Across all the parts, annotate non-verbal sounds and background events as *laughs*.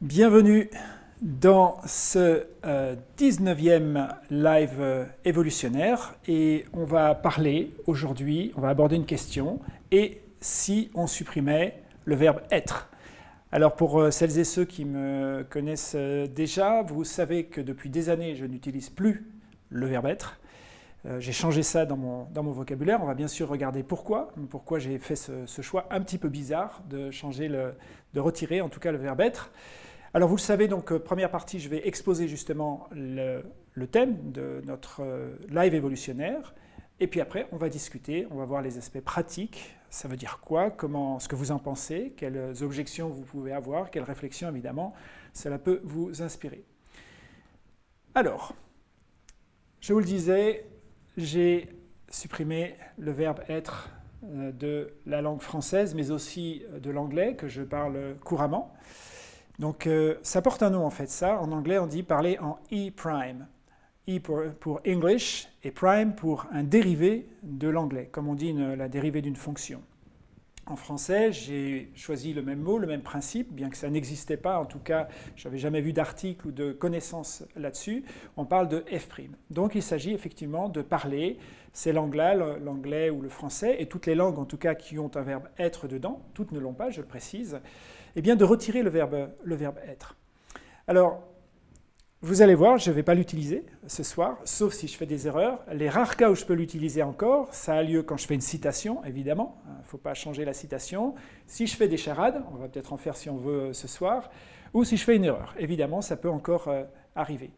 Bienvenue dans ce 19e euh, live euh, évolutionnaire et on va parler aujourd'hui, on va aborder une question et si on supprimait le verbe être alors pour euh, celles et ceux qui me connaissent déjà, vous savez que depuis des années je n'utilise plus le verbe être. J'ai changé ça dans mon, dans mon, vocabulaire. On va bien sûr regarder pourquoi, pourquoi j'ai fait ce, ce, choix un petit peu bizarre de changer, le, de retirer en tout cas le verbe être. Alors vous le savez, donc euh, première partie, je vais exposer justement le, thème de notre euh, live évolutionnaire. Et puis après, on va discuter, on va voir les aspects pratiques. Ça veut dire quoi? Comment, Ce que vous en pensez? Quelles objections vous pouvez avoir? Quelles réflexions, évidemment, cela peut vous inspirer. Alors, je vous le disais, j'ai supprimé le verbe être euh, de la langue française, mais aussi de l'anglais, que je parle couramment. Donc euh, ça porte un nom en fait, ça. En anglais, on dit parler en E-prime. E pour, English et prime pour un dérivé de l'anglais, comme on dit la dérivée d'une fonction. En français, j'ai choisi le même mot, le même principe, bien que ça n'existait pas, en tout cas, je n'avais jamais vu d'article ou de connaissances là-dessus. On parle de F'. Donc il s'agit effectivement de parler ces langues-là, l'anglais ou le français, et toutes les langues en tout cas qui ont un verbe être dedans, toutes ne l'ont pas, je le précise, eh bien de retirer le verbe, être. Alors, vous allez voir, je ne vais pas l'utiliser ce soir, sauf si je fais des erreurs. Les rares cas où je peux l'utiliser encore, ça a lieu quand je fais une citation, évidemment. Il ne faut pas changer la citation. Si je fais des charades, on va peut-être en faire si on veut ce soir, ou si je fais une erreur. Évidemment, ça peut encore euh, arriver.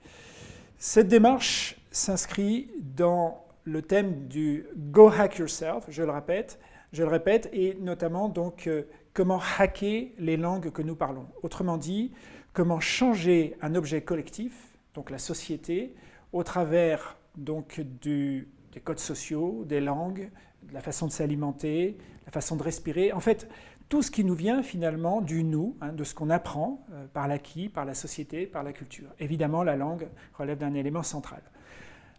Cette démarche s'inscrit dans le thème du « Go hack yourself », je le répète, je le répète, et notamment donc euh, comment hacker les langues que nous parlons. Autrement dit, comment changer un objet collectif, donc la société, au travers donc des codes sociaux, des langues, de la façon de s'alimenter, la façon de respirer. En fait, tout ce qui nous vient finalement du nous, hein, de ce qu'on apprend euh, par l'acquis, par la société, par la culture. Évidemment, la langue relève d'un élément central.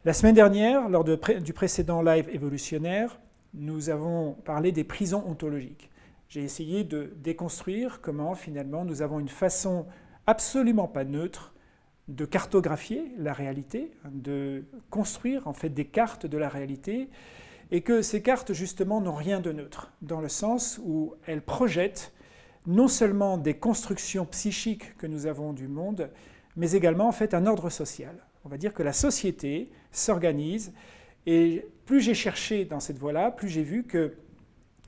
La semaine dernière, lors du précédent live évolutionnaire, nous avons parlé des prisons ontologiques. J'ai essayé de déconstruire comment finalement nous avons une façon absolument pas neutre de cartographier la réalité, de construire en fait des cartes de la réalité, et que ces cartes justement n'ont rien de neutre, dans le sens où elles projettent non seulement des constructions psychiques que nous avons du monde, mais également en fait un ordre social. On va dire que la société s'organise, et plus j'ai cherché dans cette voie-là, plus j'ai vu que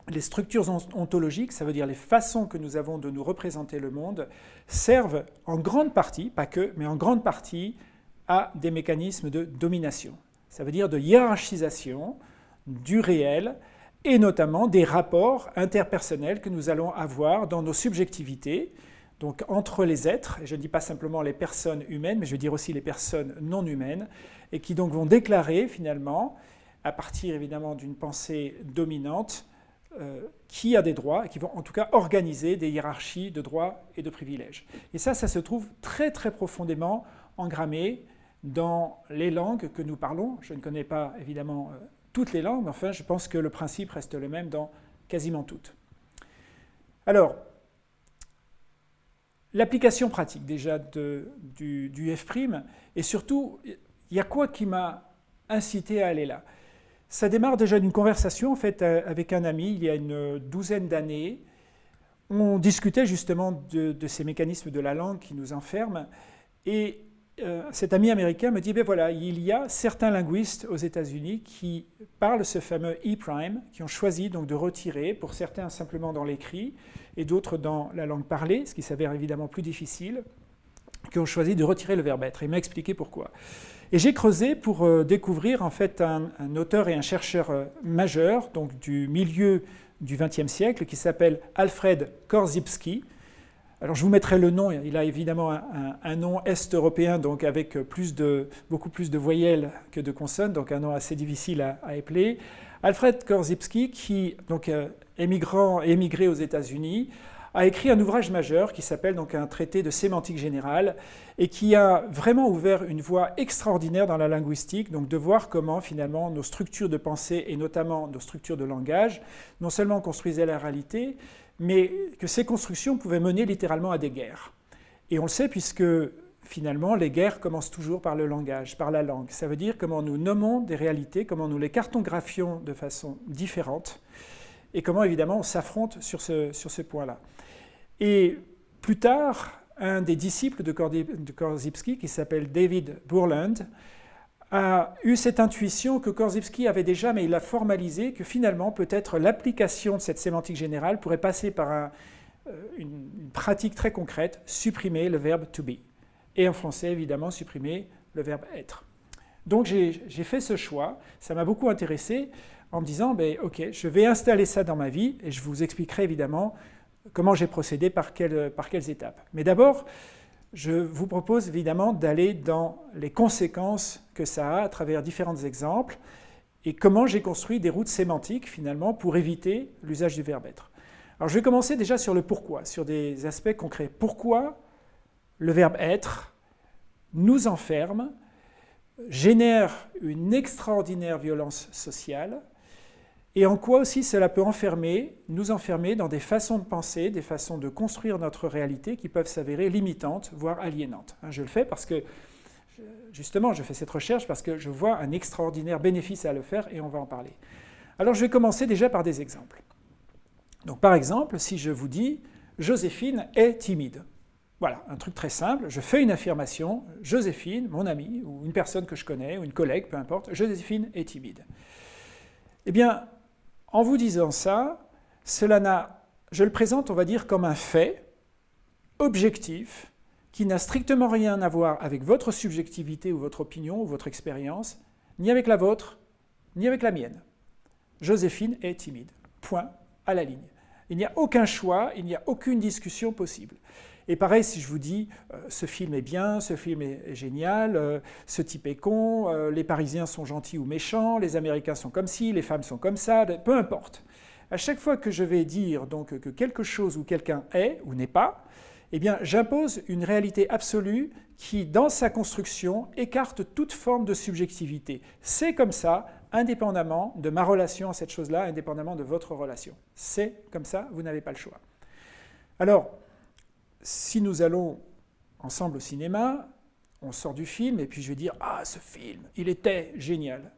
les structures ontologiques, ça veut dire les façons que nous avons de nous représenter le monde, servent en grande partie, pas que, mais en grande partie, à des mécanismes de domination. Ça veut dire de hiérarchisation du réel et notamment des rapports interpersonnels que nous allons avoir dans nos subjectivités, donc entre les êtres, et je ne dis pas simplement les personnes humaines, mais je veux dire aussi les personnes non humaines, et qui donc vont déclarer finalement, à partir évidemment d'une pensée dominante, qui a des droits et qui vont en tout cas organiser des hiérarchies de droits et de privilèges. Et ça, ça se trouve très très profondément engrammé dans les langues que nous parlons. Je ne connais pas évidemment euh, toutes les langues, mais enfin je pense que le principe reste le même dans quasiment toutes. Alors, l'application pratique déjà du, du F', et surtout, il y a quoi qui m'a incité à aller là? Ça démarre déjà d'une conversation en fait, euh, avec un ami il y a une douzaine d'années. On discutait justement de, ces mécanismes de la langue qui nous enferment. Et euh, cet ami américain me dit, ben voilà, il y a certains linguistes aux États-Unis qui parlent ce fameux E-prime, qui ont choisi donc de retirer, pour certains simplement dans l'écrit, et d'autres dans la langue parlée, ce qui s'avère évidemment plus difficile, qui ont choisi de retirer le verbe être. il m'a expliqué pourquoi. Et j'ai creusé pour euh, découvrir en fait un, auteur et un chercheur euh, majeur donc du milieu du XXe siècle qui s'appelle Alfred Korzybski. Alors je vous mettrai le nom, il a évidemment un, nom est-européen, donc avec plus de, beaucoup plus de voyelles que de consonnes, donc un nom assez difficile à, à épeler. Alfred Korzybski, qui donc, euh, émigrant, émigré aux États-Unis, a écrit un ouvrage majeur qui s'appelle donc un traité de sémantique générale et qui a vraiment ouvert une voie extraordinaire dans la linguistique, donc de voir comment finalement nos structures de pensée et notamment nos structures de langage non seulement construisaient la réalité, mais que ces constructions pouvaient mener littéralement à des guerres. Et on le sait puisque finalement les guerres commencent toujours par le langage, par la langue. Ça veut dire comment nous nommons des réalités, comment nous les cartographions de façon différente et comment évidemment on s'affronte sur ce, sur ce point-là. Et plus tard, un des disciples de Korzybski, qui s'appelle David Burland, a eu cette intuition que Korzybski avait déjà, mais il l'a formalisé, que finalement peut-être l'application de cette sémantique générale pourrait passer par euh, une, pratique très concrète, supprimer le verbe to be. Et en français, évidemment, supprimer le verbe être. Donc j'ai fait ce choix, ça m'a beaucoup intéressé en me disant, ben, ok, je vais installer ça dans ma vie et je vous expliquerai évidemment comment j'ai procédé, par quelles, par quelles étapes. Mais d'abord, je vous propose évidemment d'aller dans les conséquences que ça a à travers différents exemples et comment j'ai construit des routes sémantiques finalement pour éviter l'usage du verbe être. Alors je vais commencer déjà sur le pourquoi, sur des aspects concrets. Pourquoi le verbe être nous enferme, génère une extraordinaire violence sociale et en quoi aussi cela peut enfermer, nous enfermer dans des façons de penser, des façons de construire notre réalité qui peuvent s'avérer limitantes, voire aliénantes. Hein, je le fais parce que, justement, je fais cette recherche parce que je vois un extraordinaire bénéfice à le faire et on va en parler. Alors je vais commencer déjà par des exemples. Donc par exemple, si je vous dis « Joséphine est timide », voilà, un truc très simple, je fais une affirmation, Joséphine, mon amie, ou une personne que je connais, ou une collègue, peu importe, Joséphine est timide. Eh bien, en vous disant ça, cela n'a, je le présente, on va dire, comme un fait objectif qui n'a strictement rien à voir avec votre subjectivité ou votre opinion ou votre expérience, ni avec la vôtre, ni avec la mienne. Joséphine est timide. Point à la ligne. Il n'y a aucun choix, il n'y a aucune discussion possible. Et pareil, si je vous dis euh, ce film est bien, ce film est, génial, euh, ce type est con, euh, les Parisiens sont gentils ou méchants, les Américains sont comme ci, les femmes sont comme ça, peu importe. À chaque fois que je vais dire donc que quelque chose ou quelqu'un est ou n'est pas, eh bien j'impose une réalité absolue qui, dans sa construction, écarte toute forme de subjectivité. C'est comme ça, indépendamment de ma relation à cette chose-là, indépendamment de votre relation. C'est comme ça, vous n'avez pas le choix. Alors, si nous allons ensemble au cinéma, on sort du film et puis je vais dire « Ah, ce film, il était génial !»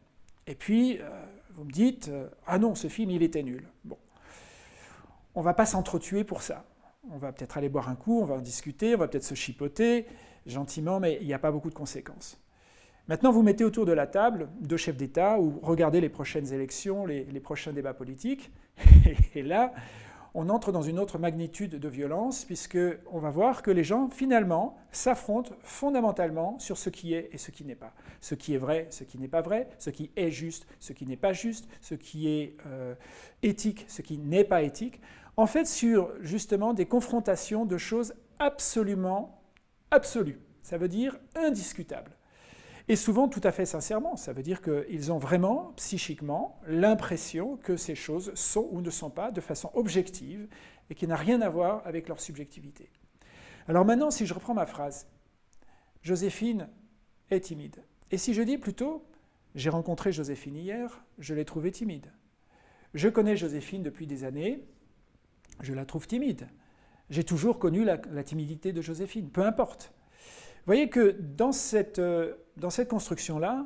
Et puis, euh, vous me dites euh, Ah non, ce film, il était nul !» Bon, on va pas s'entretuer pour ça. On va peut-être aller boire un coup, on va en discuter, on va peut-être se chipoter gentiment, mais il n'y a pas beaucoup de conséquences. Maintenant, vous mettez autour de la table deux chefs d'État ou regardez les prochaines élections, les, les prochains débats politiques, *laughs* et là, on entre dans une autre magnitude de violence, puisqu'on va voir que les gens, finalement, s'affrontent fondamentalement sur ce qui est et ce qui n'est pas. Ce qui est vrai, ce qui n'est pas vrai, ce qui est juste, ce qui n'est pas juste, ce qui est euh, éthique, ce qui n'est pas éthique. En fait, sur justement des confrontations de choses absolument absolues. Ça veut dire indiscutables. Et souvent tout à fait sincèrement, ça veut dire qu'ils ont vraiment, psychiquement, l'impression que ces choses sont ou ne sont pas de façon objective et qui n'a rien à voir avec leur subjectivité. Alors maintenant, si je reprends ma phrase, Joséphine est timide. Et si je dis plutôt, j'ai rencontré Joséphine hier, je l'ai trouvée timide. Je connais Joséphine depuis des années, je la trouve timide. J'ai toujours connu la, la timidité de Joséphine, peu importe. Voyez que dans cette, euh, dans cette construction-là,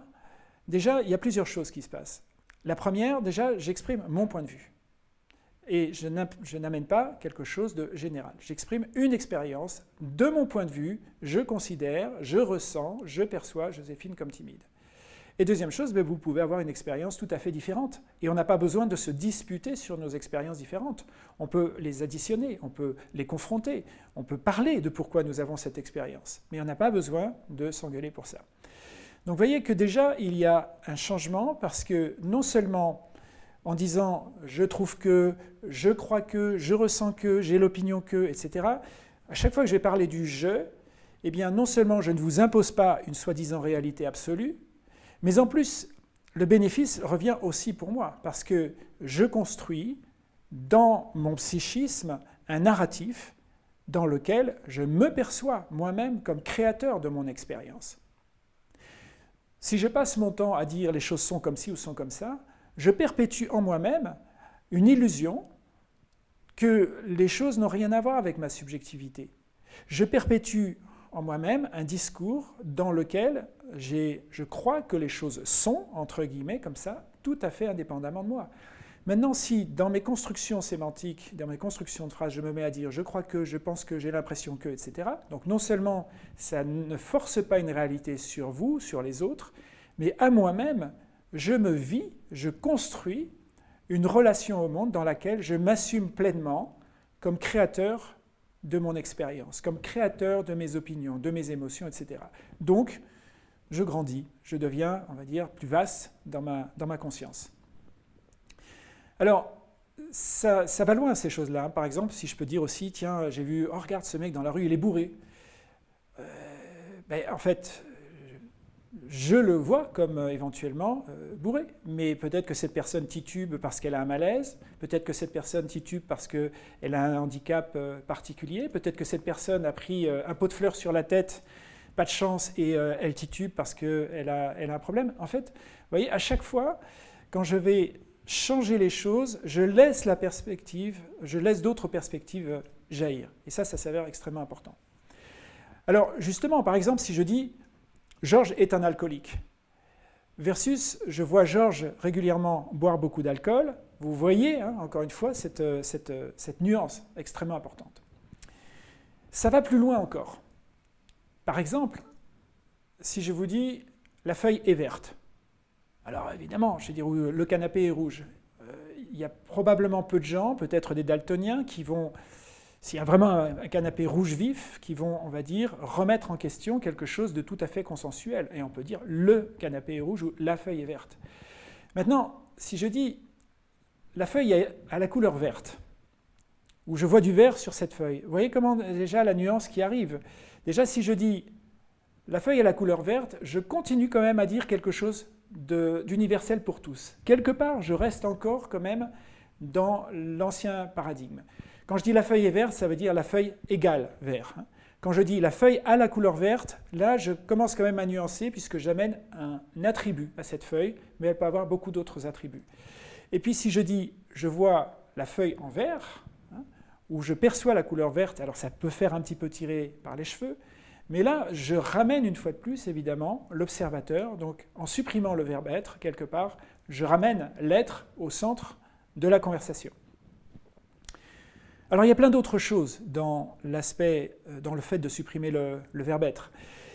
déjà, il y a plusieurs choses qui se passent. La première, déjà, j'exprime mon point de vue. Et je n'amène pas quelque chose de général. J'exprime une expérience de mon point de vue, je considère, je ressens, je perçois Joséphine comme timide. Et deuxième chose, ben, vous pouvez avoir une expérience tout à fait différente. Et on n'a pas besoin de se disputer sur nos expériences différentes. On peut les additionner, on peut les confronter, on peut parler de pourquoi nous avons cette expérience. Mais on n'a pas besoin de s'engueuler pour ça. Donc vous voyez que déjà, il y a un changement parce que non seulement en disant « je trouve que »,« je crois que »,« je ressens que »,« j'ai l'opinion que », etc., à chaque fois que je vais parler du « je », eh bien non seulement je ne vous impose pas une soi-disant réalité absolue, mais en plus, le bénéfice revient aussi pour moi, parce que je construis dans mon psychisme un narratif dans lequel je me perçois moi-même comme créateur de mon expérience. Si je passe mon temps à dire les choses sont comme ci ou sont comme ça, je perpétue en moi-même une illusion que les choses n'ont rien à voir avec ma subjectivité. Je perpétue en moi-même un discours dans lequel je crois que les choses sont, entre guillemets, comme ça, tout à fait indépendamment de moi. Maintenant, si dans mes constructions sémantiques, dans mes constructions de phrases, je me mets à dire je crois que, je pense que, j'ai l'impression que, etc., donc non seulement ça ne force pas une réalité sur vous, sur les autres, mais à moi-même, je me vis, je construis une relation au monde dans laquelle je m'assume pleinement comme créateur de mon expérience, comme créateur de mes opinions, de mes émotions, etc. Donc, je grandis, je deviens, on va dire, plus vaste dans ma, dans ma conscience. Alors, ça, va loin ces choses-là. Par exemple, si je peux dire aussi, tiens, j'ai vu, oh regarde ce mec dans la rue, il est bourré. Euh, ben, en fait, je le vois comme euh, éventuellement euh, bourré. Mais peut-être que cette personne titube parce qu'elle a un malaise, peut-être que cette personne titube parce qu'elle a un handicap particulier, peut-être que cette personne a pris un pot de fleurs sur la tête pas de chance et euh, elle titube parce qu'elle a, a un problème. En fait, vous voyez, à chaque fois, quand je vais changer les choses, je laisse la perspective, je laisse d'autres perspectives euh, jaillir. Et ça, ça s'avère extrêmement important. Alors, justement, par exemple, si je dis « Georges est un alcoolique », versus je vois Georges régulièrement boire beaucoup d'alcool, vous voyez, hein, encore une fois, cette, euh, cette, cette nuance extrêmement importante. Ça va plus loin encore. Par exemple, si je vous dis la feuille est verte, alors évidemment, je vais dire le canapé est rouge. Euh, il y a probablement peu de gens, peut-être des daltoniens, qui vont, s'il y a vraiment un canapé rouge vif, qui vont, on va dire, remettre en question quelque chose de tout à fait consensuel. Et on peut dire le canapé est rouge ou la feuille est verte. Maintenant, si je dis la feuille est à la couleur verte, ou je vois du vert sur cette feuille, vous voyez comment déjà la nuance qui arrive Déjà, si je dis la feuille a la couleur verte, je continue quand même à dire quelque chose d'universel pour tous. Quelque part, je reste encore quand même dans l'ancien paradigme. Quand je dis la feuille est verte, ça veut dire la feuille égale vert. Hein. Quand je dis la feuille a la couleur verte, là, je commence quand même à nuancer puisque j'amène un attribut à cette feuille, mais elle peut avoir beaucoup d'autres attributs. Et puis si je dis je vois la feuille en vert, où je perçois la couleur verte, alors ça peut faire un petit peu tirer par les cheveux, mais là, je ramène une fois de plus, évidemment, l'observateur, donc en supprimant le verbe être, quelque part, je ramène l'être au centre de la conversation. Alors il y a plein d'autres choses dans l'aspect, euh, dans le fait de supprimer le, verbe être.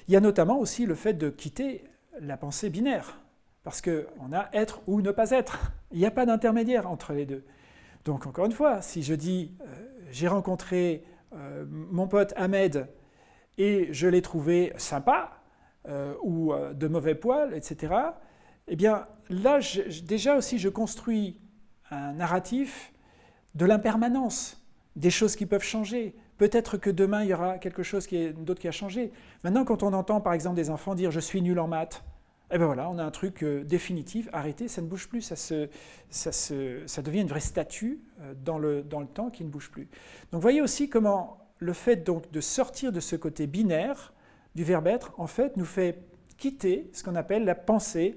Il y a notamment aussi le fait de quitter la pensée binaire, parce qu'on a être ou ne pas être. Il n'y a pas d'intermédiaire entre les deux. Donc encore une fois, si je dis euh, j'ai rencontré euh, mon pote Ahmed et je l'ai trouvé sympa ou de mauvais poil, etc., eh bien là, déjà aussi, je construis un narratif de l'impermanence, des choses qui peuvent changer. Peut-être que demain, il y aura quelque chose d'autre qui a changé. Maintenant, quand on entend par exemple des enfants dire « je suis nul en maths », et bien voilà, on a un truc euh, définitif, arrêté, ça ne bouge plus, ça, devient une vraie statue euh, dans, le, dans le temps qui ne bouge plus. Donc voyez aussi comment le fait donc de sortir de ce côté binaire du verbe être, en fait, nous fait quitter ce qu'on appelle la pensée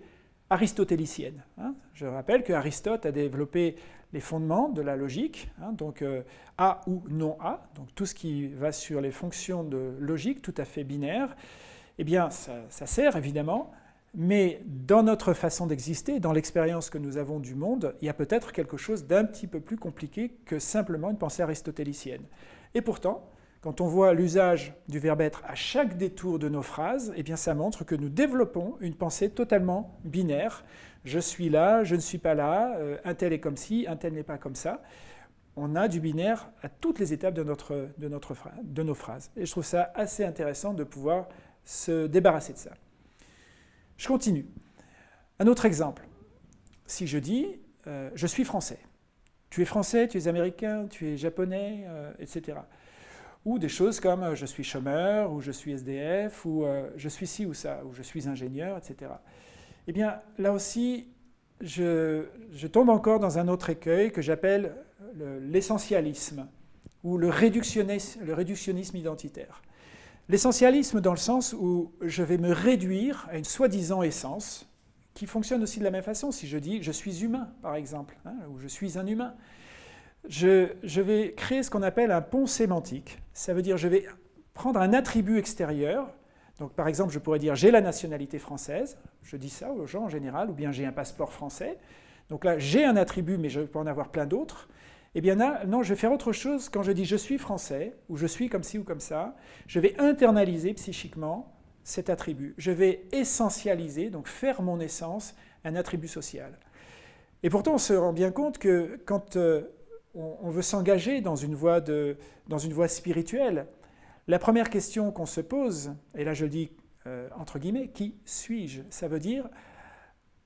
aristotélicienne. Hein. Je rappelle que Aristote a développé les fondements de la logique, hein, donc euh, A ou non A, donc tout ce qui va sur les fonctions de logique tout à fait binaires, eh bien ça, ça sert évidemment mais dans notre façon d'exister, dans l'expérience que nous avons du monde, il y a peut-être quelque chose d'un petit peu plus compliqué que simplement une pensée aristotélicienne. Et pourtant, quand on voit l'usage du verbe être à chaque détour de nos phrases, eh bien ça montre que nous développons une pensée totalement binaire. Je suis là, je ne suis pas là, euh, un tel est comme ci, un tel n'est pas comme ça. On a du binaire à toutes les étapes de, nos phrases. Et je trouve ça assez intéressant de pouvoir se débarrasser de ça. Je continue. Un autre exemple. Si je dis euh, je suis français », tu es français, tu es américain, tu es japonais, euh, etc. Ou des choses comme je suis chômeur, ou je suis SDF, ou je suis ci ou ça, ou je suis ingénieur, etc. Eh bien, là aussi, je, tombe encore dans un autre écueil que j'appelle l'essentialisme, ou le réductionnisme identitaire. L'essentialisme dans le sens où je vais me réduire à une soi-disant essence, qui fonctionne aussi de la même façon. Si je dis « je suis humain », par exemple, hein, ou « je suis un humain », je, vais créer ce qu'on appelle un pont sémantique. Ça veut dire je vais prendre un attribut extérieur. Donc par exemple, je pourrais dire j'ai la nationalité française, je dis ça aux gens en général, ou bien j'ai un passeport français. Donc là, j'ai un attribut, mais je peux en avoir plein d'autres. Eh bien là, non, je vais faire autre chose quand je dis je suis français, ou je suis comme ci ou comme ça. Je vais internaliser psychiquement cet attribut. Je vais essentialiser, donc faire mon essence, un attribut social. Et pourtant, on se rend bien compte que quand euh, on, veut s'engager dans, dans une voie spirituelle, la première question qu'on se pose, et là je le dis euh, entre guillemets, qui suis-je? Ça veut dire,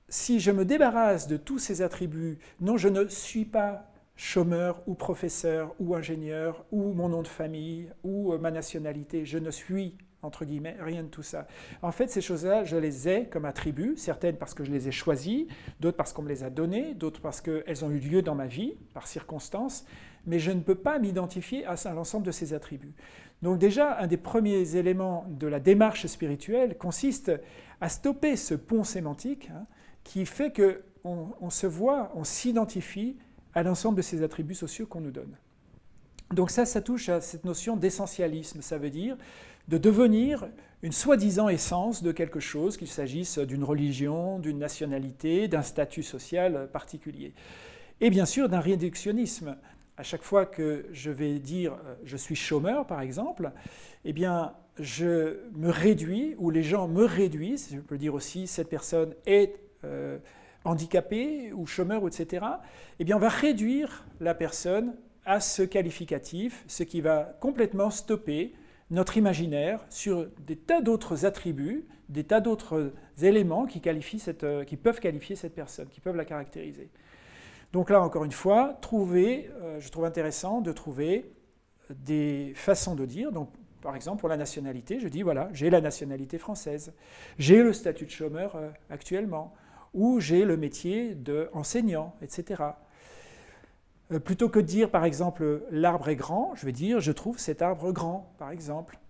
si je me débarrasse de tous ces attributs, non, je ne suis pas chômeur ou professeur ou ingénieur ou mon nom de famille ou euh, ma nationalité, je ne suis entre guillemets, rien de tout ça. En fait, ces choses-là, je les ai comme attributs, certaines parce que je les ai choisies, d'autres parce qu'on me les a données, d'autres parce qu'elles ont eu lieu dans ma vie, par circonstance, mais je ne peux pas m'identifier à l'ensemble de ces attributs. Donc déjà, un des premiers éléments de la démarche spirituelle consiste à stopper ce pont sémantique hein, qui fait qu'on on se voit, on s'identifie à l'ensemble de ces attributs sociaux qu'on nous donne. Donc ça, ça touche à cette notion d'essentialisme. Ça veut dire de devenir une soi-disant essence de quelque chose, qu'il s'agisse d'une religion, d'une nationalité, d'un statut social particulier. Et bien sûr d'un réductionnisme. À chaque fois que je vais dire euh, je suis chômeur, par exemple, eh bien, je me réduis, ou les gens me réduisent, je peux dire aussi cette personne est euh, handicapée ou chômeur, etc., eh bien, on va réduire la personne à ce qualificatif, ce qui va complètement stopper notre imaginaire sur des tas d'autres attributs, des tas d'autres éléments qui, qualifient cette, euh, qui, peuvent qualifier cette personne, qui peuvent la caractériser. Donc là, encore une fois, trouver, euh, je trouve intéressant de trouver des façons de dire. Donc, par exemple, pour la nationalité, je dis, voilà, j'ai la nationalité française, j'ai le statut de chômeur euh, actuellement, ou j'ai le métier d'enseignant, etc. Euh, plutôt que de dire, par exemple, l'arbre est grand, je vais dire, je trouve cet arbre grand, par exemple.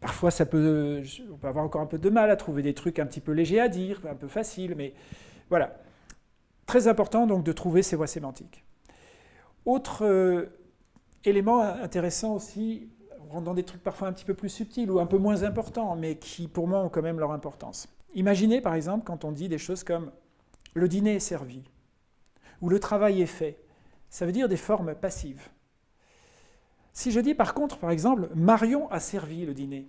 Parfois, ça peut, on peut avoir encore un peu de mal à trouver des trucs un petit peu légers à dire, un peu faciles, mais voilà. Très important donc de trouver ces voies sémantiques. Autre euh, élément intéressant aussi, dans des trucs parfois un petit peu plus subtils ou un peu moins importants, mais qui pour moi ont quand même leur importance. Imaginez par exemple quand on dit des choses comme le dîner est servi ou le travail est fait ça veut dire des formes passives. Si je dis par contre, par exemple, Marion a servi le dîner,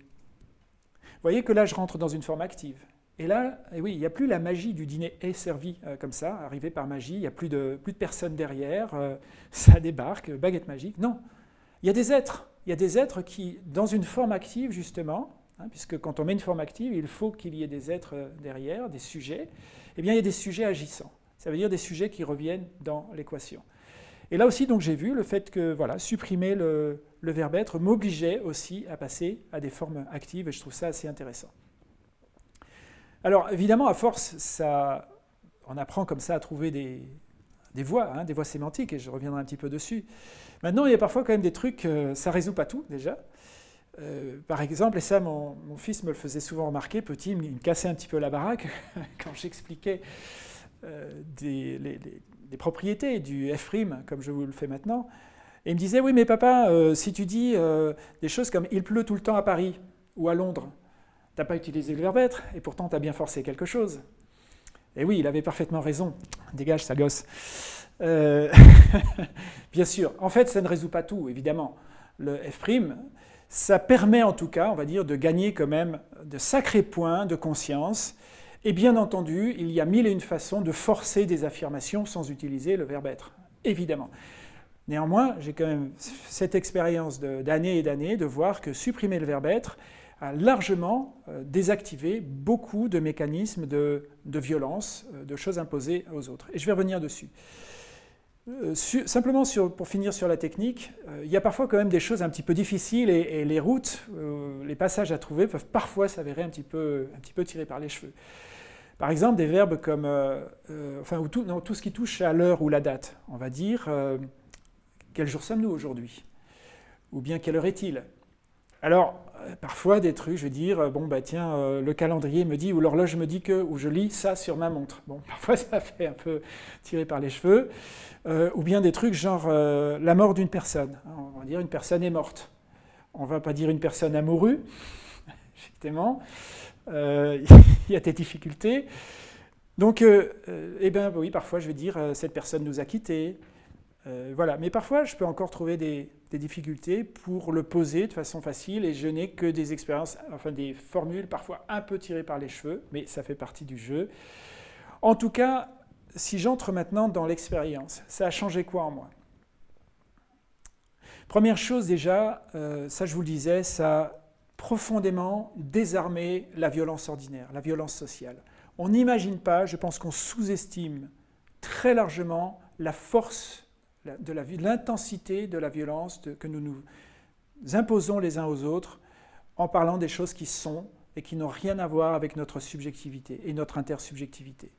vous voyez que là je rentre dans une forme active. Et là, eh oui, il n'y a plus la magie du dîner est servi euh, comme ça, arrivé par magie, il n'y a plus de, plus de personnes derrière, euh, *laughs* ça débarque, baguette magique. Non, il y a des êtres, il y a des êtres qui, dans une forme active justement, hein, puisque quand on met une forme active, il faut qu'il y ait des êtres euh, derrière, des sujets, eh bien il y a des sujets agissants. Ça veut dire des sujets qui reviennent dans l'équation. Et là aussi, donc, j'ai vu le fait que voilà, supprimer le, verbe être m'obligeait aussi à passer à des formes actives, et je trouve ça assez intéressant. Alors, évidemment, à force, ça, on apprend comme ça à trouver des, voies, hein, des voies sémantiques, et je reviendrai un petit peu dessus. Maintenant, il y a parfois quand même des trucs, euh, ça ne résout pas tout, déjà. Euh, par exemple, et ça, mon, fils me le faisait souvent remarquer, petit, il me cassait un petit peu la baraque *laughs* quand j'expliquais euh, des, les, des propriétés, du F-rime, comme je vous le fais maintenant. Et il me disait, oui, mais papa, euh, si tu dis des choses comme « il pleut tout le temps à Paris » ou à Londres, tu n'as pas utilisé le verbe être, et pourtant tu as bien forcé quelque chose. Et oui, il avait parfaitement raison. Dégage, ça gosse. Euh, *laughs* bien sûr, en fait, ça ne résout pas tout, évidemment. Le F', ça permet en tout cas, on va dire, de gagner quand même de sacrés points de conscience et bien entendu, il y a mille et une façons de forcer des affirmations sans utiliser le verbe être, évidemment. Néanmoins, j'ai quand même cette expérience d'années et d'années de voir que supprimer le verbe être a largement euh, désactivé beaucoup de mécanismes de, violence, euh, de choses imposées aux autres. Et je vais revenir dessus. Euh, simplement pour finir sur la technique, il y a parfois quand même des choses un petit peu difficiles et, les routes, les passages à trouver peuvent parfois s'avérer un, petit peu, un petit peu tirés par les cheveux. Par exemple, des verbes comme, enfin, tout, tout, ce qui touche à l'heure ou la date. On va dire, quel jour sommes-nous aujourd'hui? Ou bien, quelle heure est-il? Alors, parfois, des trucs, je vais dire, bon, bah tiens, le calendrier me dit, ou l'horloge me dit que, ou je lis ça sur ma montre. Bon, *laughs* parfois, ça fait un peu tirer par les cheveux. ou bien des trucs genre la mort d'une personne. On va dire, une personne est morte. on ne va pas dire une personne amoureuse, *laughs* effectivement, euh, *laughs* il y a des difficultés. Donc, euh, eh bien oui, parfois je vais dire cette personne nous a quittés. voilà, mais parfois je peux encore trouver des, des, difficultés pour le poser de façon facile et je n'ai que des expériences, enfin des formules parfois un peu tirées par les cheveux, mais ça fait partie du jeu. En tout cas, si j'entre maintenant dans l'expérience, ça a changé quoi en moi? Première chose déjà, euh, ça je vous le disais, ça a profondément désarmé la violence ordinaire, la violence sociale. On n'imagine pas, je pense qu'on sous-estime très largement la force de l'intensité de la violence que nous nous imposons les uns aux autres en parlant des choses qui sont et qui n'ont rien à voir avec notre subjectivité et notre intersubjectivité.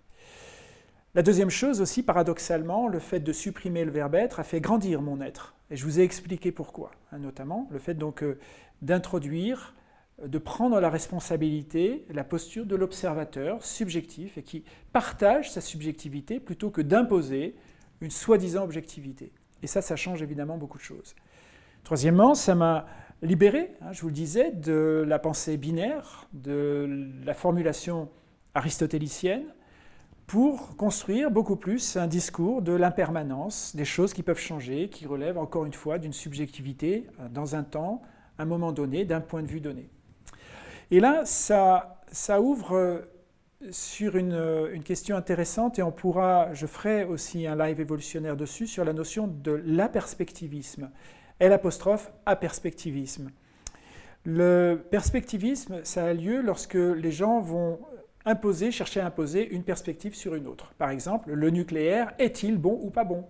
La deuxième chose aussi, paradoxalement, le fait de supprimer le verbe être a fait grandir mon être. Et je vous ai expliqué pourquoi, hein, notamment le fait donc euh, d'introduire, euh, de prendre la responsabilité, la posture de l'observateur subjectif et qui partage sa subjectivité plutôt que d'imposer une soi-disant objectivité. Et ça, ça change évidemment beaucoup de choses. Troisièmement, ça m'a libéré, hein, je vous le disais, de la pensée binaire, de la formulation aristotélicienne, pour construire beaucoup plus un discours de l'impermanence, des choses qui peuvent changer, qui relèvent encore une fois d'une subjectivité euh, dans un temps, un moment donné, d'un point de vue donné. Et là, ça, ouvre sur une, euh, une, question intéressante et on pourra, je ferai aussi un live évolutionnaire dessus, sur la notion de l'aperspectivisme. Aperspectivisme. Le perspectivisme, ça a lieu lorsque les gens vont imposer, chercher à imposer une perspective sur une autre. Par exemple, le nucléaire est-il bon ou pas bon?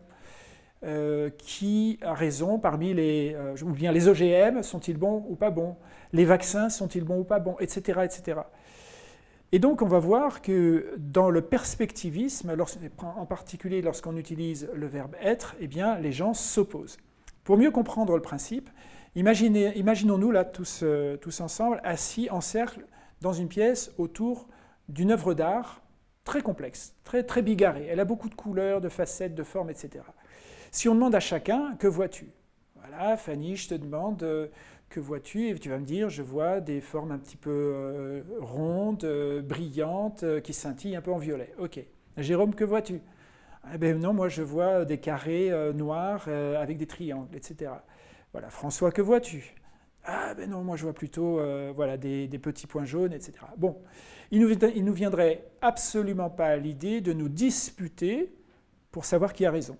Euh, Qui a raison parmi les... Euh, les OGM sont-ils bons ou pas bons? Les vaccins sont-ils bons ou pas bons? Etc. etc. Et donc on va voir que dans le perspectivisme, en particulier lorsqu'on utilise le verbe être, eh les gens s'opposent. Pour mieux comprendre le principe, imaginons-nous là tous, euh, tous ensemble assis en cercle dans une pièce autour d'une œuvre d'art très complexe, très bigarrée. Elle a beaucoup de couleurs, de facettes, de formes, etc. Si on demande à chacun, que vois-tu? Voilà, Fanny, je te demande, euh, que vois-tu? Et tu vas me dire, je vois des formes un petit peu euh, rondes, euh, brillantes, qui scintillent un peu en violet. Ok. Jérôme, que vois-tu? Eh bien non, moi je vois des carrés noirs avec des triangles, etc. Voilà, François, que vois-tu? Ah ben non, moi je vois plutôt voilà, des, petits points jaunes, etc. Bon, il ne nous, nous viendrait absolument pas à l'idée de nous disputer pour savoir qui a raison.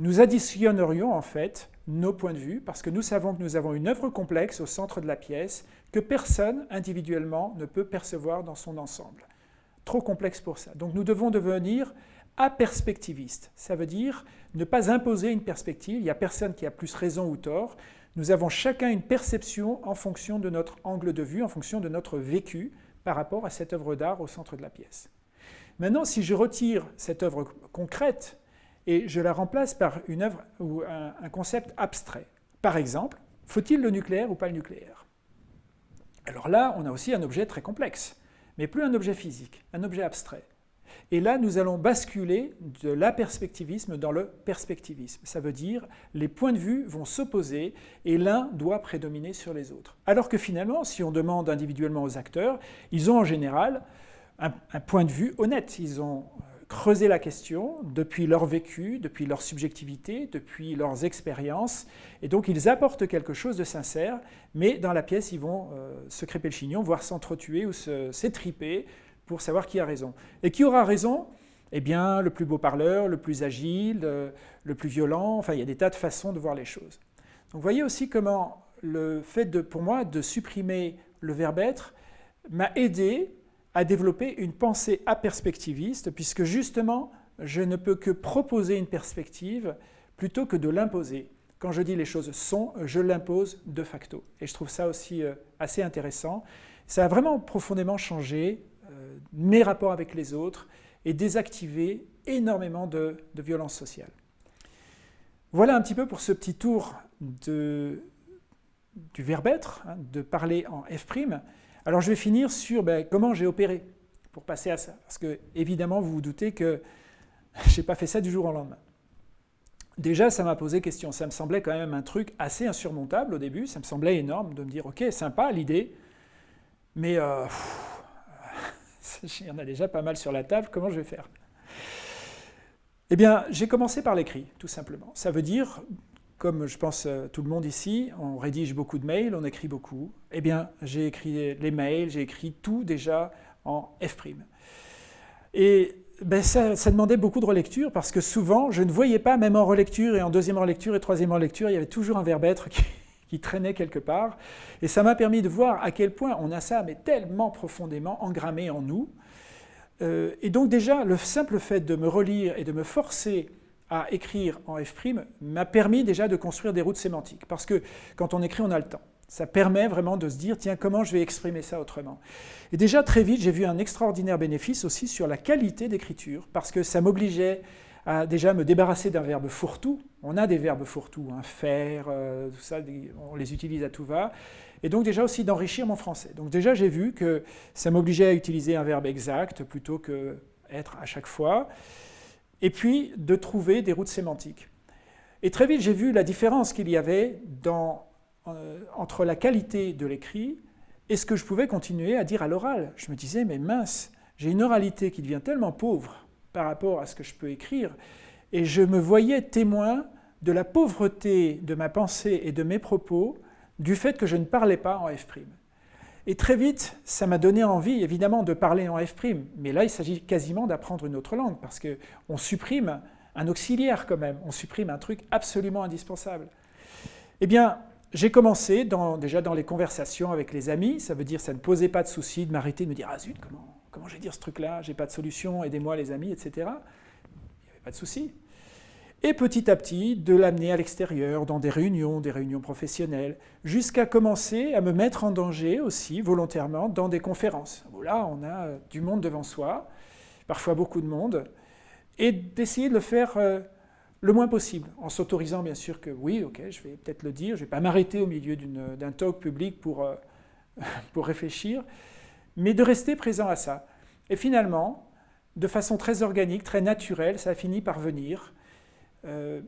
Nous additionnerions en fait nos points de vue parce que nous savons que nous avons une œuvre complexe au centre de la pièce que personne individuellement ne peut percevoir dans son ensemble. Trop complexe pour ça. Donc nous devons devenir aperspectivistes. Ça veut dire ne pas imposer une perspective, il n'y a personne qui a plus raison ou tort, nous avons chacun une perception en fonction de notre angle de vue, en fonction de notre vécu par rapport à cette œuvre d'art au centre de la pièce. Maintenant, si je retire cette œuvre concrète et je la remplace par une œuvre ou un, concept abstrait, par exemple, faut-il le nucléaire ou pas le nucléaire? Alors là, on a aussi un objet très complexe, mais plus un objet physique, un objet abstrait. Et là, nous allons basculer de l'aperspectivisme dans le perspectivisme. Ça veut dire les points de vue vont s'opposer et l'un doit prédominer sur les autres. Alors que finalement, si on demande individuellement aux acteurs, ils ont en général un, point de vue honnête. Ils ont creusé la question depuis leur vécu, depuis leur subjectivité, depuis leurs expériences, et donc ils apportent quelque chose de sincère, mais dans la pièce, ils vont euh, se crêper le chignon, voire s'entretuer ou s'étriper pour savoir qui a raison. Et qui aura raison? Eh bien, le plus beau parleur, le plus agile, euh, le, plus violent, enfin, il y a des tas de façons de voir les choses. Donc, vous voyez aussi comment le fait, pour moi, de supprimer le verbe être m'a aidé à développer une pensée aperspectiviste, puisque justement, je ne peux que proposer une perspective plutôt que de l'imposer. Quand je dis les choses sont, je l'impose de facto. Et je trouve ça aussi euh, assez intéressant. Ça a vraiment profondément changé euh, mes rapports avec les autres et désactiver énormément de, violence sociale. Voilà un petit peu pour ce petit tour de, du verbe être, hein, de parler en F'. Alors je vais finir sur ben, comment j'ai opéré pour passer à ça. Parce que évidemment, vous vous doutez que *laughs* je n'ai pas fait ça du jour au lendemain. déjà, ça m'a posé question. Ça me semblait quand même un truc assez insurmontable au début. Ça me semblait énorme de me dire, ok, sympa l'idée, mais euh, *laughs* il y en a déjà pas mal sur la table, comment je vais faire? Eh bien, j'ai commencé par l'écrit, tout simplement. Ça veut dire, comme je pense euh, tout le monde ici, on rédige beaucoup de mails, on écrit beaucoup. Eh bien, j'ai écrit les mails, j'ai écrit tout déjà en F'. Et ben ça, demandait beaucoup de relecture parce que souvent, je ne voyais pas, même en relecture et en deuxième relecture et troisième relecture, il y avait toujours un verbe être *laughs* qui, traînait quelque part. Et ça m'a permis de voir à quel point on a ça, mais tellement profondément engrammé en nous. Euh, et donc déjà, le simple fait de me relire et de me forcer à écrire en F' m'a permis déjà de construire des routes sémantiques. Parce que quand on écrit, on a le temps. Ça permet vraiment de se dire, tiens, comment je vais exprimer ça autrement Et déjà, très vite, j'ai vu un extraordinaire bénéfice aussi sur la qualité d'écriture, parce que ça m'obligeait à déjà me débarrasser d'un verbe fourre-tout. On a des verbes fourre-tout, hein, faire, euh, tout ça, on les utilise à tout va. Et donc déjà aussi d'enrichir mon français. Donc déjà, j'ai vu que ça m'obligeait à utiliser un verbe exact plutôt que être à chaque fois. Et puis, de trouver des routes sémantiques. Et très vite, j'ai vu la différence qu'il y avait euh, entre la qualité de l'écrit et ce que je pouvais continuer à dire à l'oral. Je me disais, mais mince, j'ai une oralité qui devient tellement pauvre par rapport à ce que je peux écrire, et je me voyais témoin de la pauvreté de ma pensée et de mes propos du fait que je ne parlais pas en F'. Et très vite, ça m'a donné envie, évidemment, de parler en F', mais là, il s'agit quasiment d'apprendre une autre langue, parce qu'on supprime un auxiliaire quand même, on supprime un truc absolument indispensable. Eh bien, j'ai commencé déjà dans les conversations avec les amis, ça veut dire ça ne posait pas de souci de m'arrêter, de me dire « Ah zut, comment, comment je vais dire ce truc-là? J'ai pas de solution, aidez-moi les amis, etc. » Il n'y avait pas de souci. Et petit à petit, de l'amener à l'extérieur, dans des réunions, des réunions professionnelles, jusqu'à commencer à me mettre en danger aussi, volontairement, dans des conférences. Là, on a euh, du monde devant soi, parfois beaucoup de monde, et d'essayer de le faire euh, le moins possible, en s'autorisant bien sûr que oui, ok, je vais peut-être le dire, je ne vais pas m'arrêter au milieu d'un talk public pour, euh, *laughs* pour réfléchir, mais de rester présent à ça. Et finalement, de façon très organique, très naturelle, ça a fini par venir, euh,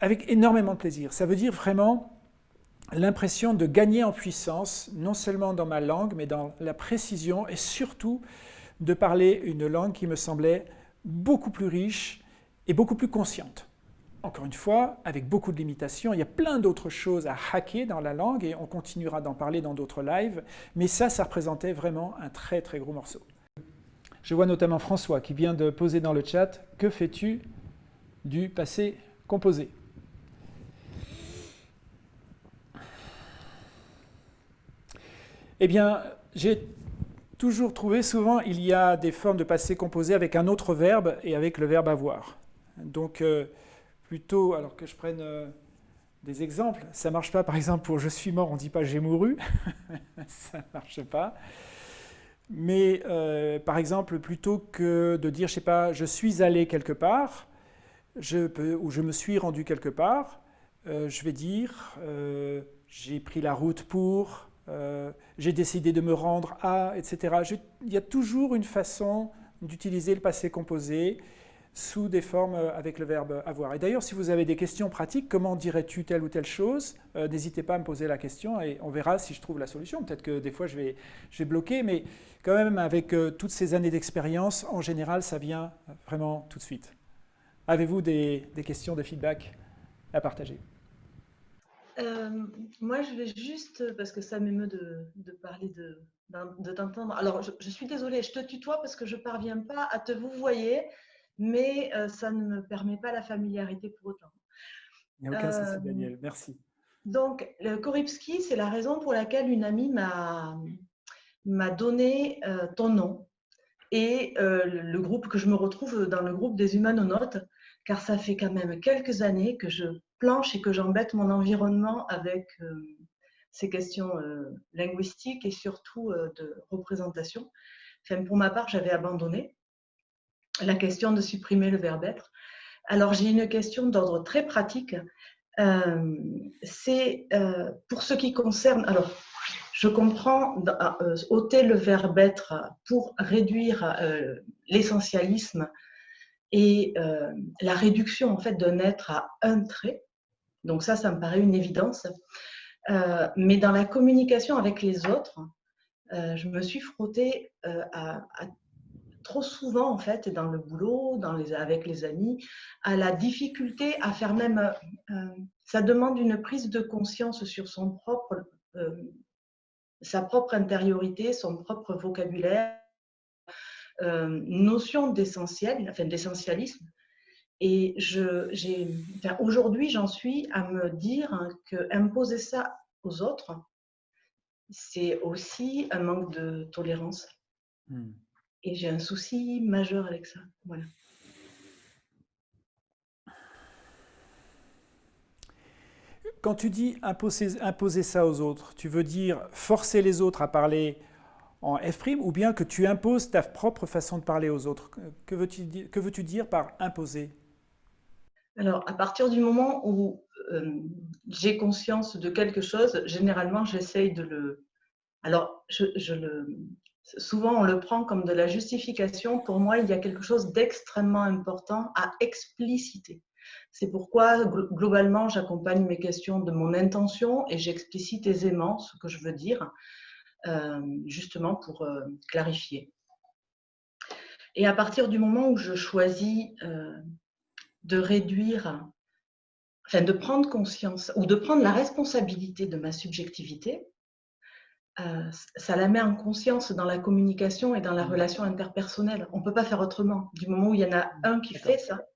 avec énormément de plaisir. Ça veut dire vraiment l'impression de gagner en puissance, non seulement dans ma langue, mais dans la précision, et surtout de parler une langue qui me semblait beaucoup plus riche, et beaucoup plus consciente. Encore une fois, avec beaucoup de limitations, il y a plein d'autres choses à hacker dans la langue et on continuera d'en parler dans d'autres lives, mais ça, ça représentait vraiment un très très gros morceau. Je vois notamment François qui vient de poser dans le chat « Que fais-tu du passé composé ?» Eh bien, j'ai toujours trouvé, souvent, il y a des formes de passé composé avec un autre verbe et avec le verbe avoir. Donc, euh, plutôt, alors que je prenne euh, des exemples, ça ne marche pas, par exemple, pour « je suis mort », on dit pas « j'ai mouru *laughs* », ça ne marche pas. Mais, euh, par exemple, plutôt que de dire, je sais pas, « je suis allé quelque part je peux, » ou « je me suis rendu quelque part je vais dire j'ai pris la route pour »,« j'ai décidé de me rendre à », etc. il y a toujours une façon d'utiliser le passé composé sous des formes euh, avec le verbe avoir. Et d'ailleurs, si vous avez des questions pratiques, comment dirais-tu telle ou telle chose euh, N'hésitez pas à me poser la question et on verra si je trouve la solution. Peut-être que des fois, je vais, je bloquer, mais quand même, avec euh, toutes ces années d'expérience, en général, ça vient vraiment tout de suite. Avez-vous des, des, questions, des feedbacks à partager? Moi, je vais juste, parce que ça m'émeut de, de, parler de, de t'entendre. Alors, je, je, suis désolée, je te tutoie parce que je ne parviens pas à te vous voyez mais euh, ça ne me permet pas la familiarité pour autant. Il n'y a aucun souci, euh, Daniel. Merci. Donc, le Koripski, c'est la raison pour laquelle une amie m'a donné euh, ton nom et le groupe que je me retrouve dans le groupe des humanonautes, car ça fait quand même quelques années que je planche et que j'embête mon environnement avec ces questions linguistiques et surtout de représentation. Enfin, pour ma part, j'avais abandonné la question de supprimer le verbe être. Alors, j'ai une question d'ordre très pratique. Euh, c'est euh, pour ce qui concerne. Alors, je comprends euh, ôter le verbe être pour réduire l'essentialisme et la réduction en fait d'un être à un trait. Donc ça, ça me paraît une évidence. mais dans la communication avec les autres, je me suis frottée trop souvent en fait dans le boulot, avec les amis, à la difficulté à faire même. ça demande une prise de conscience sur son propre sa propre intériorité, son propre vocabulaire, euh, notion d'essentiel, enfin d'essentialisme. Et je, enfin, aujourd'hui, j'en suis à me dire que imposer ça aux autres, c'est aussi un manque de tolérance. Hmm. Et j'ai un souci majeur avec ça. Voilà. Quand tu dis imposer, imposer, ça aux autres, tu veux dire forcer les autres à parler en F' ou bien que tu imposes ta propre façon de parler aux autres Que veux-tu veux dire par imposer? Alors, à partir du moment où euh, j'ai conscience de quelque chose, généralement, j'essaye de le... Alors, je, le... souvent, on le prend comme de la justification. Pour moi, il y a quelque chose d'extrêmement important à expliciter. C'est pourquoi, globalement, j'accompagne mes questions de mon intention et j'explicite aisément ce que je veux dire, justement pour euh, clarifier. Et à partir du moment où je choisis euh, de réduire, enfin de prendre conscience ou de prendre la responsabilité de ma subjectivité, ça la met en conscience dans la communication et dans la mmh. relation interpersonnelle. On ne peut pas faire autrement. Du moment où il y en a un qui fait ça,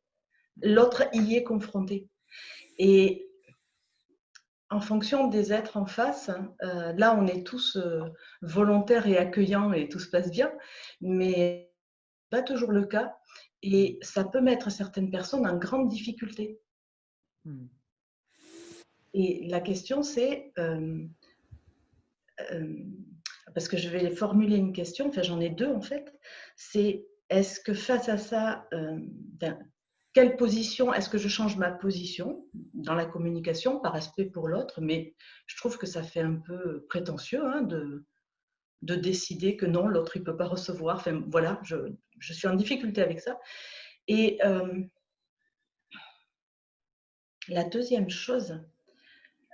l'autre y est confronté. Et en fonction des êtres en face, euh, là, on est tous euh, volontaires et accueillants et tout se passe bien, mais pas toujours le cas. Et ça peut mettre certaines personnes en grande difficulté. Hmm. Et la question, c'est, euh, parce que je vais formuler une question, enfin j'en ai deux en fait, c'est est-ce que face à ça, ben, quelle position Est-ce que je change ma position dans la communication par respect pour l'autre? Mais je trouve que ça fait un peu prétentieux hein, de, de décider que non, l'autre il peut pas recevoir. Enfin voilà, je, je, suis en difficulté avec ça. Et euh, la deuxième chose,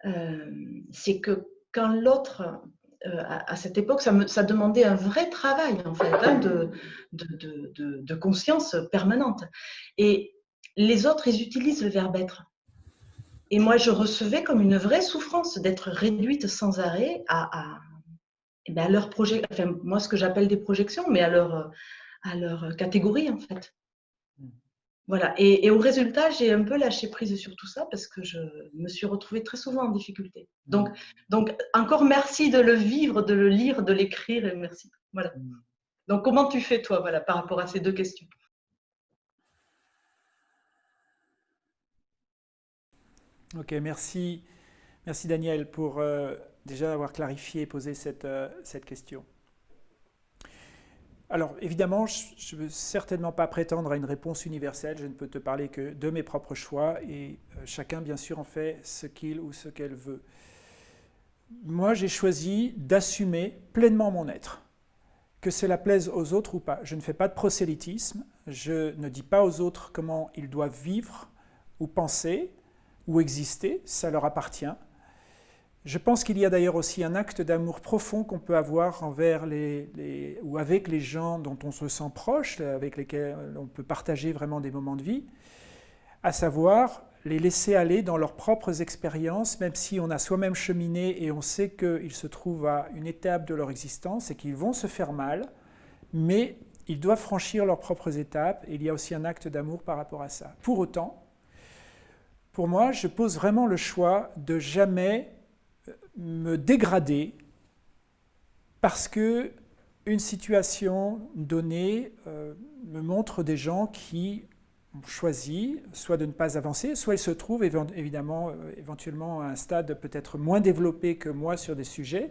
euh, c'est que quand l'autre euh, à, cette époque, ça, me, ça, demandait un vrai travail en fait, hein, de, de, de, de, conscience permanente. Et les autres, ils utilisent le verbe être. Et moi, je recevais comme une vraie souffrance d'être réduite sans arrêt à, à, eh ben, leur projet, enfin, moi, ce que j'appelle des projections, mais à leur, à leur catégorie, en fait. Voilà. Et, au résultat, j'ai un peu lâché prise sur tout ça parce que je me suis retrouvée très souvent en difficulté. Donc, donc encore merci de le vivre, de le lire, de l'écrire et merci. Voilà. Donc, comment tu fais, toi, voilà, par rapport à ces deux questions? Ok, merci, merci Daniel pour euh, déjà avoir clarifié et posé cette, euh, cette question. Alors évidemment, je ne veux certainement pas prétendre à une réponse universelle, je ne peux te parler que de mes propres choix et euh, chacun bien sûr en fait ce qu'il ou ce qu'elle veut. Moi j'ai choisi d'assumer pleinement mon être, que cela plaise aux autres ou pas. Je ne fais pas de prosélytisme, je ne dis pas aux autres comment ils doivent vivre ou penser, ou exister, ça leur appartient. Je pense qu'il y a d'ailleurs aussi un acte d'amour profond qu'on peut avoir envers les, ou avec les gens dont on se sent proche, avec lesquels on peut partager vraiment des moments de vie, à savoir les laisser aller dans leurs propres expériences, même si on a soi-même cheminé et on sait qu'ils se trouvent à une étape de leur existence et qu'ils vont se faire mal, mais ils doivent franchir leurs propres étapes et il y a aussi un acte d'amour par rapport à ça. Pour autant, pour moi, je pose vraiment le choix de jamais euh, me dégrader parce que une situation donnée euh, me montre des gens qui ont choisi soit de ne pas avancer, soit ils se trouvent évidemment euh, éventuellement à un stade peut-être moins développé que moi sur des sujets.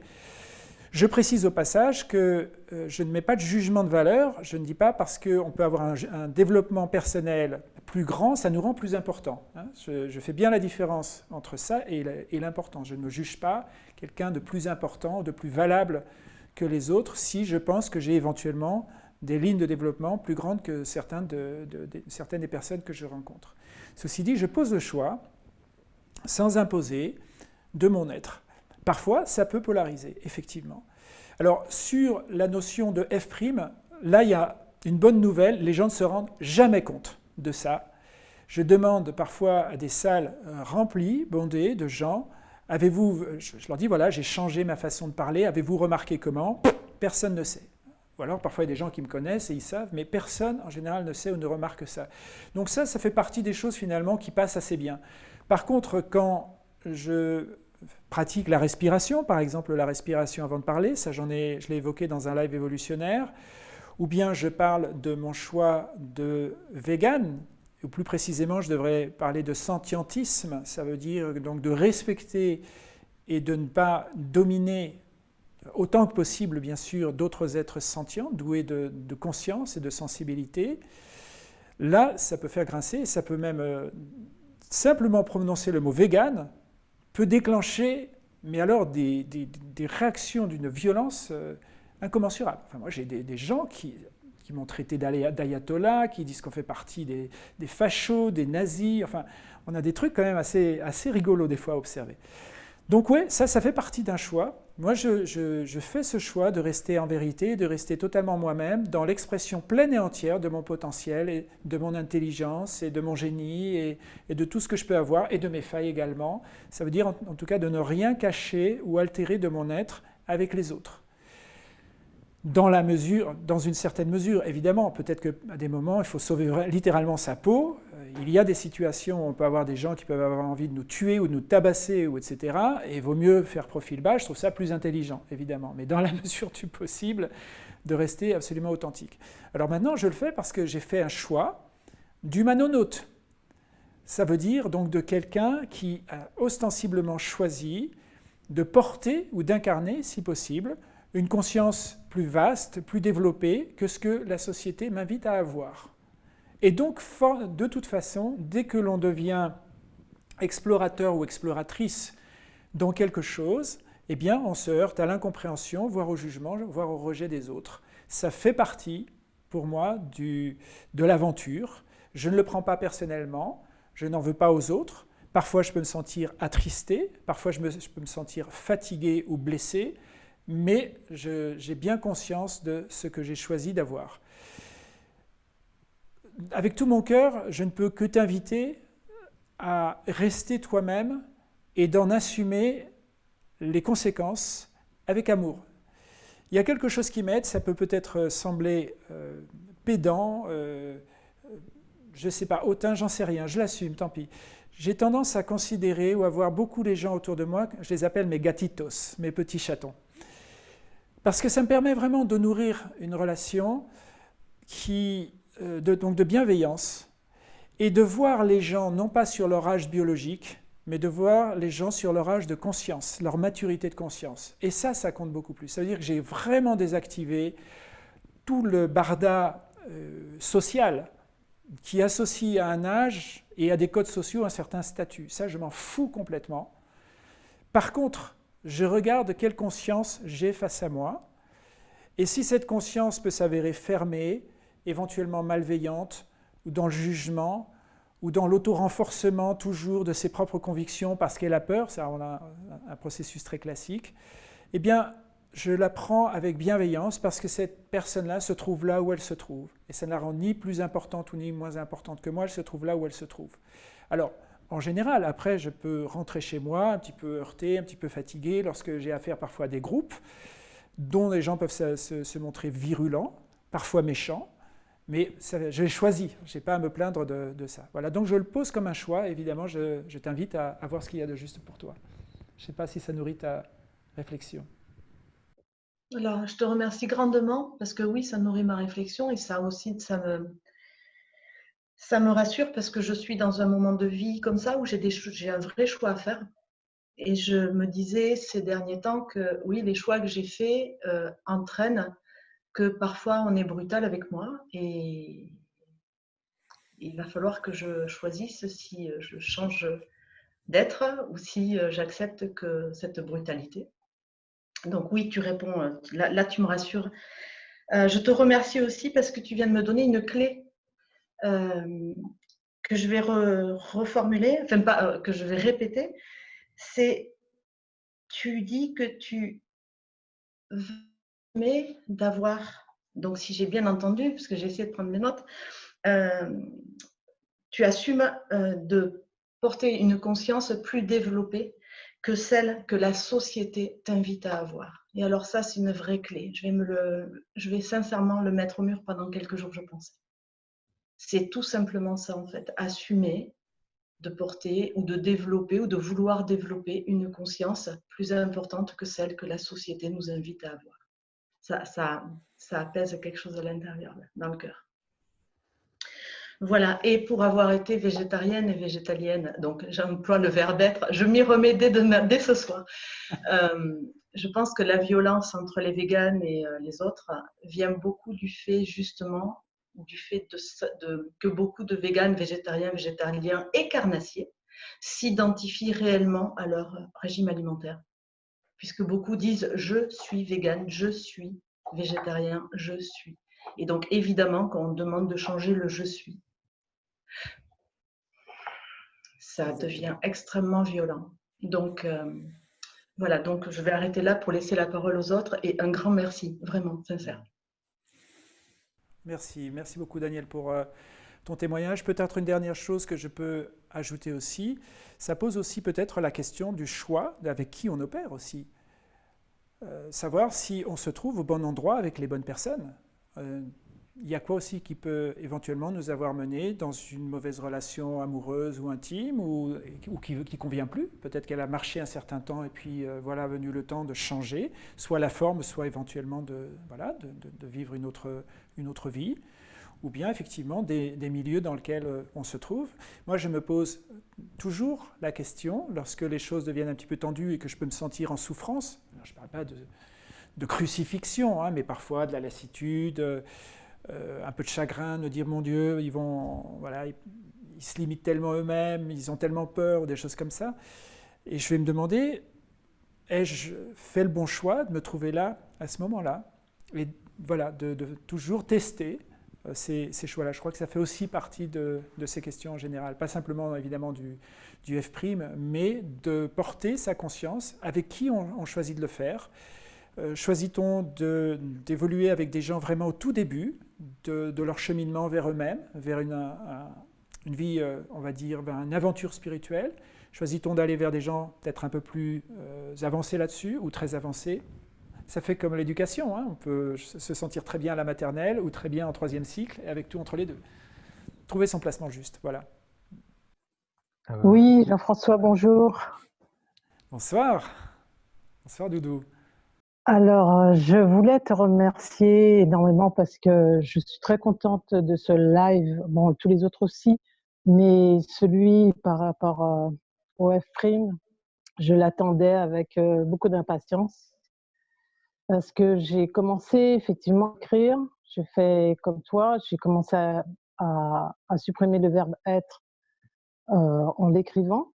Je précise au passage que je ne mets pas de jugement de valeur, je ne dis pas parce qu'on peut avoir un développement personnel plus grand, ça nous rend plus important. Hein. Je, fais bien la différence entre ça et l'important. Je ne me juge pas quelqu'un de plus important, de plus valable que les autres si je pense que j'ai éventuellement des lignes de développement plus grandes que certaines des personnes que je rencontre. Ceci dit, je pose le choix, sans imposer, de mon être. Parfois, ça peut polariser, effectivement. Alors, sur la notion de F', là, il y a une bonne nouvelle, les gens ne se rendent jamais compte de ça. Je demande parfois à des salles euh, remplies, bondées de gens, avez-vous, je leur dis, voilà, j'ai changé ma façon de parler, avez-vous remarqué comment? Personne ne sait. Ou alors parfois il y a des gens qui me connaissent et ils savent, mais personne en général ne sait ou ne remarque ça. Donc ça, ça fait partie des choses finalement qui passent assez bien. Par contre, quand je pratique la respiration, par exemple la respiration avant de parler, ça j'en ai, je l'ai évoqué dans un live évolutionnaire, ou bien je parle de mon choix de vegan, ou plus précisément je devrais parler de sentientisme, ça veut dire donc de respecter et de ne pas dominer autant que possible bien sûr d'autres êtres sentients, doués de, conscience et de sensibilité. Là, ça peut faire grincer, ça peut même euh, simplement prononcer le mot vegan, peut déclencher, mais alors des, réactions d'une violence euh, incommensurable. Enfin, moi, j'ai des, gens qui, m'ont traité d'ayatollah, qui disent qu'on fait partie des, fachos, des nazis. Enfin, on a des trucs quand même assez, assez rigolos des fois à observer. Donc oui, ça, ça fait partie d'un choix. Moi, je, fais ce choix de rester en vérité, de rester totalement moi-même, dans l'expression pleine et entière de mon potentiel, et de mon intelligence, et de mon génie, et, de tout ce que je peux avoir, et de mes failles également. Ça veut dire en, tout cas de ne rien cacher ou altérer de mon être avec les autres. Dans, la mesure, dans une certaine mesure, évidemment, peut-être qu'à des moments, il faut sauver littéralement sa peau, il y a des situations où on peut avoir des gens qui peuvent avoir envie de nous tuer ou de nous tabasser, ou etc. Et il vaut mieux faire profil bas, je trouve ça plus intelligent, évidemment. Mais dans la *laughs* mesure du possible, de rester absolument authentique. Alors maintenant, je le fais parce que j'ai fait un choix d'humanonaute. Ça veut dire donc de quelqu'un qui a ostensiblement choisi de porter ou d'incarner, si possible, une conscience plus vaste, plus développée que ce que la société m'invite à avoir. Et donc, de toute façon, dès que l'on devient explorateur ou exploratrice dans quelque chose, eh bien, on se heurte à l'incompréhension, voire au jugement, voire au rejet des autres. Ça fait partie, pour moi, de l'aventure. Je ne le prends pas personnellement, je n'en veux pas aux autres. Parfois, je peux me sentir attristé, parfois, je, je peux me sentir fatigué ou blessé, mais j'ai bien conscience de ce que j'ai choisi d'avoir avec tout mon cœur, je ne peux que t'inviter à rester toi-même et d'en assumer les conséquences avec amour. Il y a quelque chose qui m'aide, ça peut peut-être sembler euh, pédant, euh, je ne sais pas, hautain, j'en sais rien, je l'assume, tant pis. J'ai tendance à considérer ou à voir beaucoup les gens autour de moi, je les appelle mes gatitos, mes petits chatons. Parce que ça me permet vraiment de nourrir une relation qui euh, de, donc de bienveillance et de voir les gens non pas sur leur âge biologique, mais de voir les gens sur leur âge de conscience, leur maturité de conscience. Et ça, ça compte beaucoup plus. Ça veut dire que j'ai vraiment désactivé tout le barda euh, social qui associe à un âge et à des codes sociaux un certain statut. Ça, je m'en fous complètement. Par contre, je regarde quelle conscience j'ai face à moi. Et si cette conscience peut s'avérer fermée, éventuellement malveillante, ou dans le jugement, ou dans l'auto-renforcement toujours de ses propres convictions parce qu'elle a peur, ça on a un processus très classique, eh bien, je la prends avec bienveillance parce que cette personne-là se trouve là où elle se trouve. Et ça ne la rend ni plus importante ou ni moins importante que moi, elle se trouve là où elle se trouve. Alors, en général, après, je peux rentrer chez moi un petit peu heurté, un petit peu fatigué, lorsque j'ai affaire parfois à des groupes dont les gens peuvent se, montrer virulents, parfois méchants, mais j'ai choisi, je n'ai pas à me plaindre de, ça. Voilà, donc je le pose comme un choix, évidemment, je, t'invite à, voir ce qu'il y a de juste pour toi. Je ne sais pas si ça nourrit ta réflexion. Alors, je te remercie grandement, parce que oui, ça nourrit ma réflexion, et ça aussi, ça me, ça me rassure, parce que je suis dans un moment de vie comme ça, où j'ai un vrai choix à faire. Et je me disais ces derniers temps que oui, les choix que j'ai faits euh, entraînent que parfois on est brutal avec moi et il va falloir que je choisisse si je change d'être ou si j'accepte que cette brutalité. Donc oui, tu réponds, là, tu me rassures je te remercie aussi parce que tu viens de me donner une clé que je vais reformuler, enfin pas, que je vais répéter. C'est, tu dis que tu mais d'avoir, donc si j'ai bien entendu, parce que j'ai essayé de prendre mes notes, tu assumes de porter une conscience plus développée que celle que la société t'invite à avoir. Et alors ça, c'est une vraie clé. Je vais, me le, je vais sincèrement le mettre au mur pendant quelques jours, je pense. C'est tout simplement ça, en fait. Assumer de porter ou de développer ou de vouloir développer une conscience plus importante que celle que la société nous invite à avoir. Ça, ça, ça apaise quelque chose à l'intérieur, dans le cœur. Voilà, et pour avoir été végétarienne et végétalienne, donc j'emploie le verbe être, je m'y remets dès, dès, ce soir. Euh, je pense que la violence entre les véganes et euh, les autres vient beaucoup du fait justement du fait de, que beaucoup de véganes, végétariens, végétaliens et carnassiers s'identifient réellement à leur régime alimentaire. Puisque beaucoup disent je suis végane, je suis végétarien, je suis. Et donc évidemment, quand on demande de changer le je suis, ça devient extrêmement violent. Donc euh, voilà, donc je vais arrêter là pour laisser la parole aux autres et un grand merci, vraiment sincère. Merci, merci beaucoup Daniel pour euh, ton témoignage. Peut-être une dernière chose que je peux ajouter aussi, ça pose aussi peut-être la question du choix avec qui on opère aussi. Euh, savoir si on se trouve au bon endroit avec les bonnes personnes. Euh, il y a quoi aussi qui peut éventuellement nous avoir mené dans une mauvaise relation amoureuse ou intime ou, qui ne convient plus? Peut-être qu'elle a marché un certain temps et puis voilà venu le temps de changer, soit la forme, soit éventuellement de, voilà, de vivre une autre, une autre vie, ou bien effectivement des, milieux dans lesquels euh, on se trouve. Moi, je me pose toujours la question, lorsque les choses deviennent un petit peu tendues et que je peux me sentir en souffrance, je ne parle pas de, crucifixion, hein, mais parfois de la lassitude, euh, un peu de chagrin, de dire mon Dieu, ils vont, voilà, ils, se limitent tellement eux-mêmes, ils ont tellement peur, ou des choses comme ça. Et je vais me demander, ai-je fait le bon choix de me trouver là, à ce moment-là? Et voilà, de, toujours tester euh, ces, choix-là. Je crois que ça fait aussi partie de, ces questions en général, pas simplement évidemment du, du F', mais de porter sa conscience avec qui on, choisit de le faire. Euh, choisit-on d'évoluer avec des gens vraiment au tout début de, leur cheminement vers eux-mêmes, vers une, une, vie, euh, on va dire, vers une aventure spirituelle Choisit-on d'aller vers des gens peut-être un peu plus avancés là-dessus ou très avancés? Ça fait comme l'éducation, hein. on peut se sentir très bien à la maternelle ou très bien en troisième cycle, et avec tout entre les deux. Trouver son placement juste, voilà. Oui, Jean-François, bonjour. Bonsoir. Bonsoir, Doudou. Alors, euh, je voulais te remercier énormément parce que je suis très contente de ce live, bon, tous les autres aussi, mais celui par rapport euh, au F-Prime, je l'attendais avec euh, beaucoup d'impatience parce que j'ai commencé effectivement à écrire. J'ai fait comme toi, j'ai commencé à, supprimer le verbe être en l'écrivant.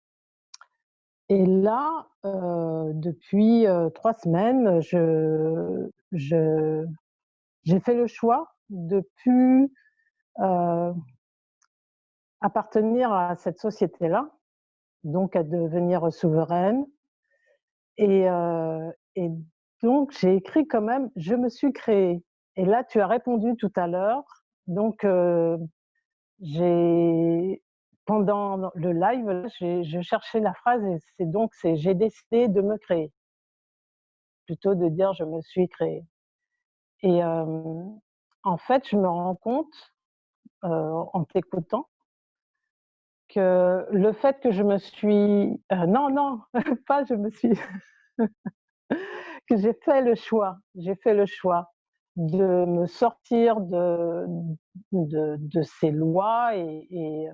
Et là, euh, depuis euh, trois semaines, je, j'ai fait le choix de plus euh, appartenir à cette société-là, donc à devenir souveraine et, et donc, j'ai écrit quand même, je me suis créée. Et là, tu as répondu tout à l'heure. Donc, j'ai pendant le live, je cherchais la phrase et c'est donc c'est j'ai décidé de me créer plutôt de dire je me suis créée. Et euh, en fait, je me rends compte euh, en t'écoutant que le fait que je me suis non non *laughs* pas je me suis *laughs* que j'ai fait le choix, j'ai fait le choix de me sortir de, de, ces lois et,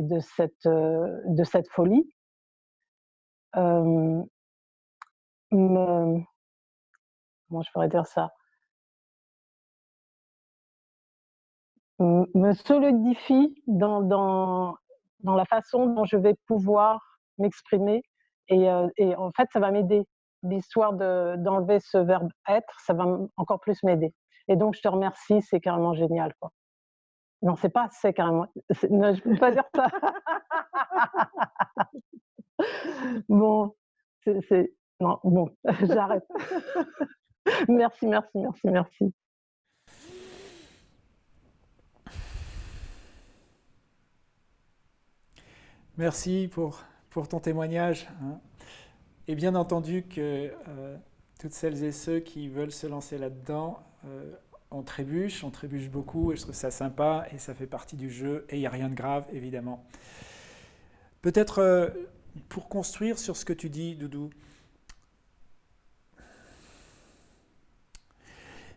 de, cette, de cette folie. Euh, me, comment je pourrais dire ça? Me solidifie dans, dans, dans la façon dont je vais pouvoir m'exprimer et, et en fait ça va m'aider l'histoire d'enlever ce verbe être, ça va encore plus m'aider. Et donc, je te remercie, c'est carrément génial. Quoi. Non, c'est pas c'est carrément. Non, je peux pas dire ça. *laughs* bon, c'est. Non, bon, *laughs* j'arrête. *laughs* merci, merci, merci, merci. Merci pour, pour ton témoignage. Hein. Et bien entendu que euh, toutes celles et ceux qui veulent se lancer là-dedans, euh, on trébuche, on trébuche beaucoup et je trouve ça sympa et ça fait partie du jeu et il n'y a rien de grave évidemment. Peut-être euh, pour construire sur ce que tu dis, Doudou,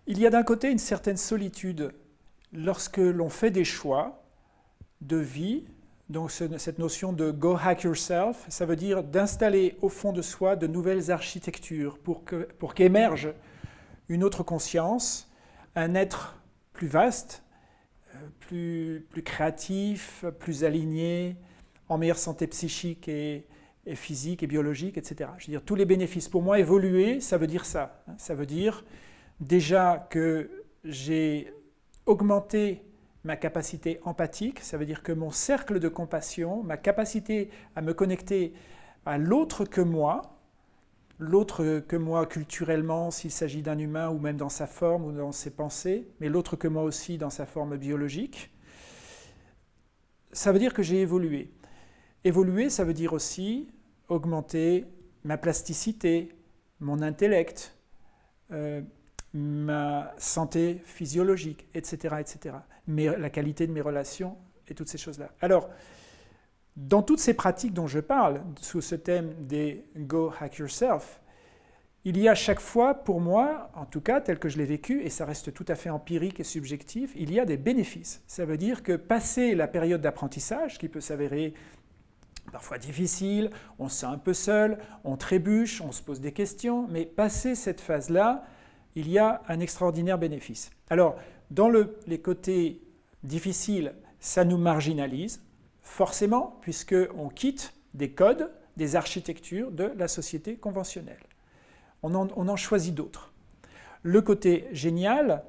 il y a d'un côté une certaine solitude lorsque l'on fait des choix de vie, donc cette notion de go hack yourself, ça veut dire d'installer au fond de soi de nouvelles architectures pour qu'émerge une autre conscience, un être plus vaste, euh, plus, plus créatif, plus aligné, en meilleure santé psychique et, physique et biologique, etc. Je veux dire, tous les bénéfices. Pour moi, évoluer, ça veut dire ça. Hein. Ça veut dire déjà que j'ai augmenté ma capacité empathique, ça veut dire que mon cercle de compassion, ma capacité à me connecter à l'autre que moi, l'autre que moi culturellement s'il s'agit d'un humain ou même dans sa forme ou dans ses pensées, mais l'autre que moi aussi dans sa forme biologique, ça veut dire que j'ai évolué. Évoluer, ça veut dire aussi augmenter ma plasticité, mon intellect, euh, ma santé physiologique, etc., etc. Mais la qualité de mes relations et toutes ces choses-là. Alors, dans toutes ces pratiques dont je parle, sous ce thème des Go Hack Yourself, il y a chaque fois, pour moi, en tout cas tel que je l'ai vécu, et ça reste tout à fait empirique et subjectif, il y a des bénéfices. Ça veut dire que passer la période d'apprentissage, qui peut s'avérer parfois difficile, on se sent un peu seul, on trébuche, on se pose des questions, mais passer cette phase-là, il y a un extraordinaire bénéfice. Alors, dans les côtés difficiles, ça nous marginalise, forcément, puisqu'on quitte des codes, des architectures de la société conventionnelle. On en, choisit d'autres. Le côté génial,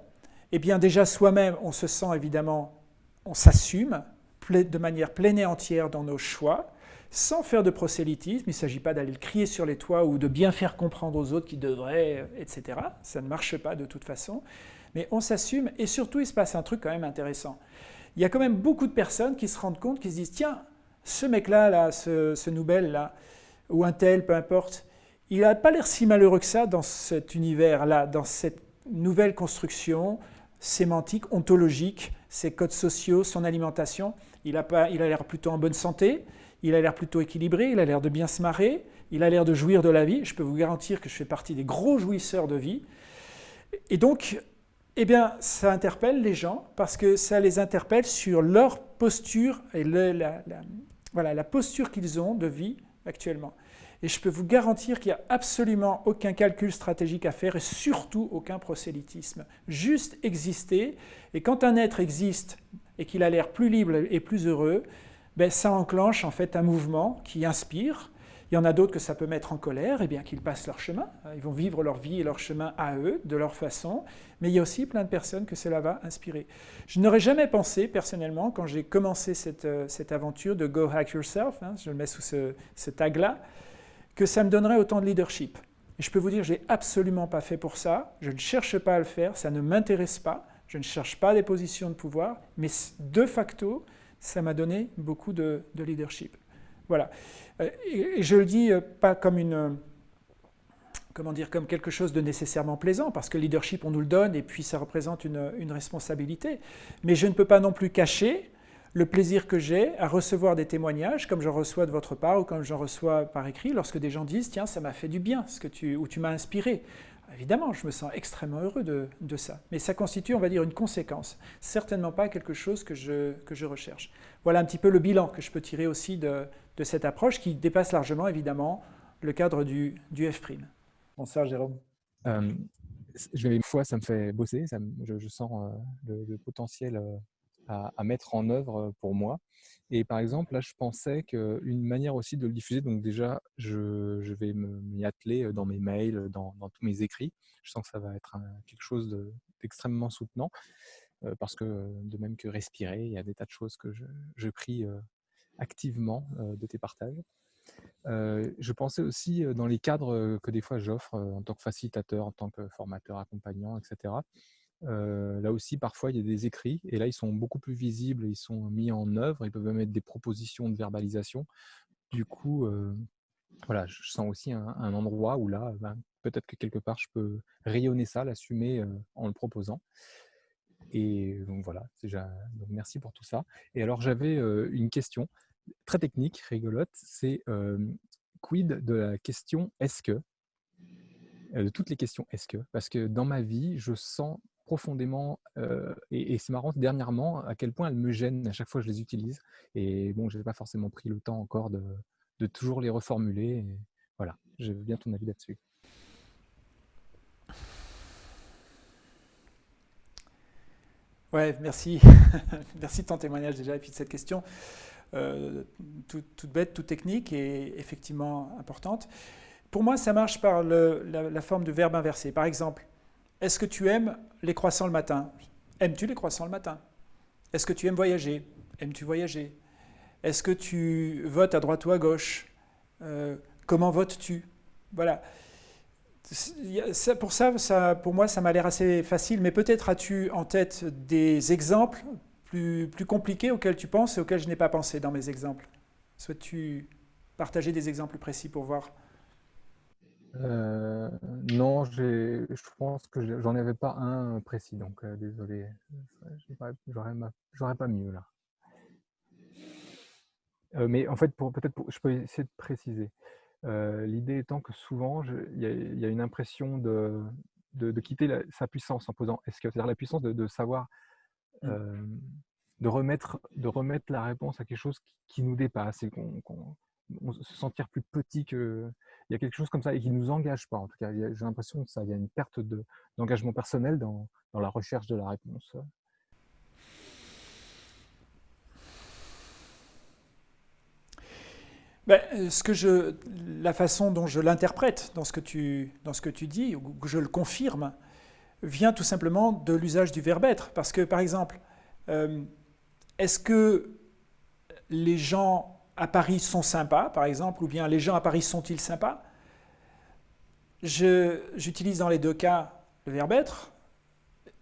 eh bien déjà soi-même, on se sent évidemment, on s'assume de manière pleine et entière dans nos choix, sans faire de prosélytisme. Il ne s'agit pas d'aller le crier sur les toits ou de bien faire comprendre aux autres qui devraient, etc. Ça ne marche pas de toute façon. Mais on s'assume et surtout, il se passe un truc quand même intéressant il y a quand même beaucoup de personnes qui se rendent compte, qui se disent tiens, ce mec-là, là, ce, ce là ou un tel, peu importe, il n'a pas l'air si malheureux que ça dans cet univers-là, dans cette nouvelle construction sémantique, ontologique, ses codes sociaux, son alimentation. Il a l'air plutôt en bonne santé, il a l'air plutôt équilibré, il a l'air de bien se marrer, il a l'air de jouir de la vie. Je peux vous garantir que je fais partie des gros jouisseurs de vie. Et donc, eh bien, ça interpelle les gens parce que ça les interpelle sur leur posture et la, voilà, la posture qu'ils ont de vie actuellement. Et je peux vous garantir qu'il n'y a absolument aucun calcul stratégique à faire et surtout aucun prosélytisme. Juste exister. Et quand un être existe et qu'il a l'air plus libre et plus heureux, ben, ça enclenche en fait un mouvement qui inspire, il y en a d'autres que ça peut mettre en colère, et eh bien qu'ils passent leur chemin. Ils vont vivre leur vie et leur chemin à eux, de leur façon. Mais il y a aussi plein de personnes que cela va inspirer. Je n'aurais jamais pensé, personnellement, quand j'ai commencé cette, euh, cette, aventure de Go Hack Yourself, hein, je le mets sous ce, tag-là, que ça me donnerait autant de leadership. Et je peux vous dire, je n'ai absolument pas fait pour ça. Je ne cherche pas à le faire, ça ne m'intéresse pas. Je ne cherche pas des positions de pouvoir, mais de facto, ça m'a donné beaucoup de leadership. Voilà. Euh, et je le dis euh, pas comme une comment dire, comme quelque chose de nécessairement plaisant, parce que le leadership, on nous le donne, et puis ça représente une, une responsabilité. Mais je ne peux pas non plus cacher le plaisir que j'ai à recevoir des témoignages, comme j'en reçois de votre part, ou comme j'en reçois par écrit, lorsque des gens disent « Tiens, ça m'a fait du bien, ce que tu, ou tu m'as inspiré ». Évidemment, je me sens extrêmement heureux de, de, ça. Mais ça constitue, on va dire, une conséquence. Certainement pas quelque chose que je, que je recherche. Voilà un petit peu le bilan que je peux tirer aussi de, de cette approche qui dépasse largement, évidemment, le cadre du, du F'. Bonsoir, Jérôme. Euh, une fois, ça me fait bosser, ça je, sens euh, le, potentiel euh, à, mettre en œuvre pour moi. Et par exemple, là, je pensais qu'une manière aussi de le diffuser, donc déjà, je, vais m'y atteler dans mes mails, dans, tous mes écrits. Je sens que ça va être quelque chose extrêmement soutenant. parce que, de même que respirer, il y a des tas de choses que je prie activement de tes partages. je pensais aussi dans les cadres que des fois j'offre en tant que facilitateur, en tant que formateur, accompagnant, etc. là aussi, parfois, il y a des écrits et là, ils sont beaucoup plus visibles, ils sont mis en œuvre, ils peuvent même être des propositions de verbalisation. Du coup, voilà, je sens aussi un, endroit où là, ben, peut-être que quelque part, je peux rayonner ça, l'assumer en le proposant. Et donc voilà, déjà, donc merci pour tout ça. Et alors, j'avais une question très technique, rigolote, c'est quid de la question est-ce que de toutes les questions est-ce que Parce que dans ma vie, je sens profondément, et, c'est marrant dernièrement, à quel point elles me gênent à chaque fois que je les utilise. Et bon, je n'ai pas forcément pris le temps encore de, de toujours les reformuler. voilà, je veux bien ton avis là-dessus. Ouais, merci. *laughs* merci de ton témoignage déjà et puis de cette question. Euh, toute, bête, toute technique et effectivement importante. Pour moi, ça marche par la, forme de verbe inversé. Par exemple, est-ce que tu aimes les croissants le matin? Aimes-tu les croissants le matin? Est-ce que tu aimes voyager? Aimes-tu voyager? Est-ce que tu votes à droite ou à gauche? Euh, Comment votes-tu? Voilà. pour ça, pour moi, ça m'a l'air assez facile, mais peut-être as-tu en tête des exemples plus, plus compliqués auxquels tu penses et auxquels je n'ai pas pensé dans mes exemples? Souhaites-tu partager des exemples précis pour voir? Euh, Non, je pense que j'en avais pas un précis, donc euh, désolé, j'aurais pas mieux là. Euh, mais en fait, peut-être, je peux essayer de préciser. L'idée étant que souvent, il y, a une impression de, de, quitter sa puissance en posant est-ce que c'est-à-dire la puissance de, savoir mmh. de, remettre, de remettre la réponse à quelque chose qui, nous dépasse et qu'on se sentir plus petit que il y a quelque chose comme ça et qui nous engage pas en tout cas j'ai l'impression que ça il y a une perte d'engagement personnel dans, dans, la recherche de la réponse Ben, ce que je, la façon dont je l'interprète dans, ce que tu, dans ce que tu dis, ou que je le confirme, vient tout simplement de l'usage du verbe être. Parce que, par exemple, euh, est-ce que les gens à Paris sont sympas, par exemple, ou bien les gens à Paris sont-ils sympas? J'utilise dans les deux cas le verbe être,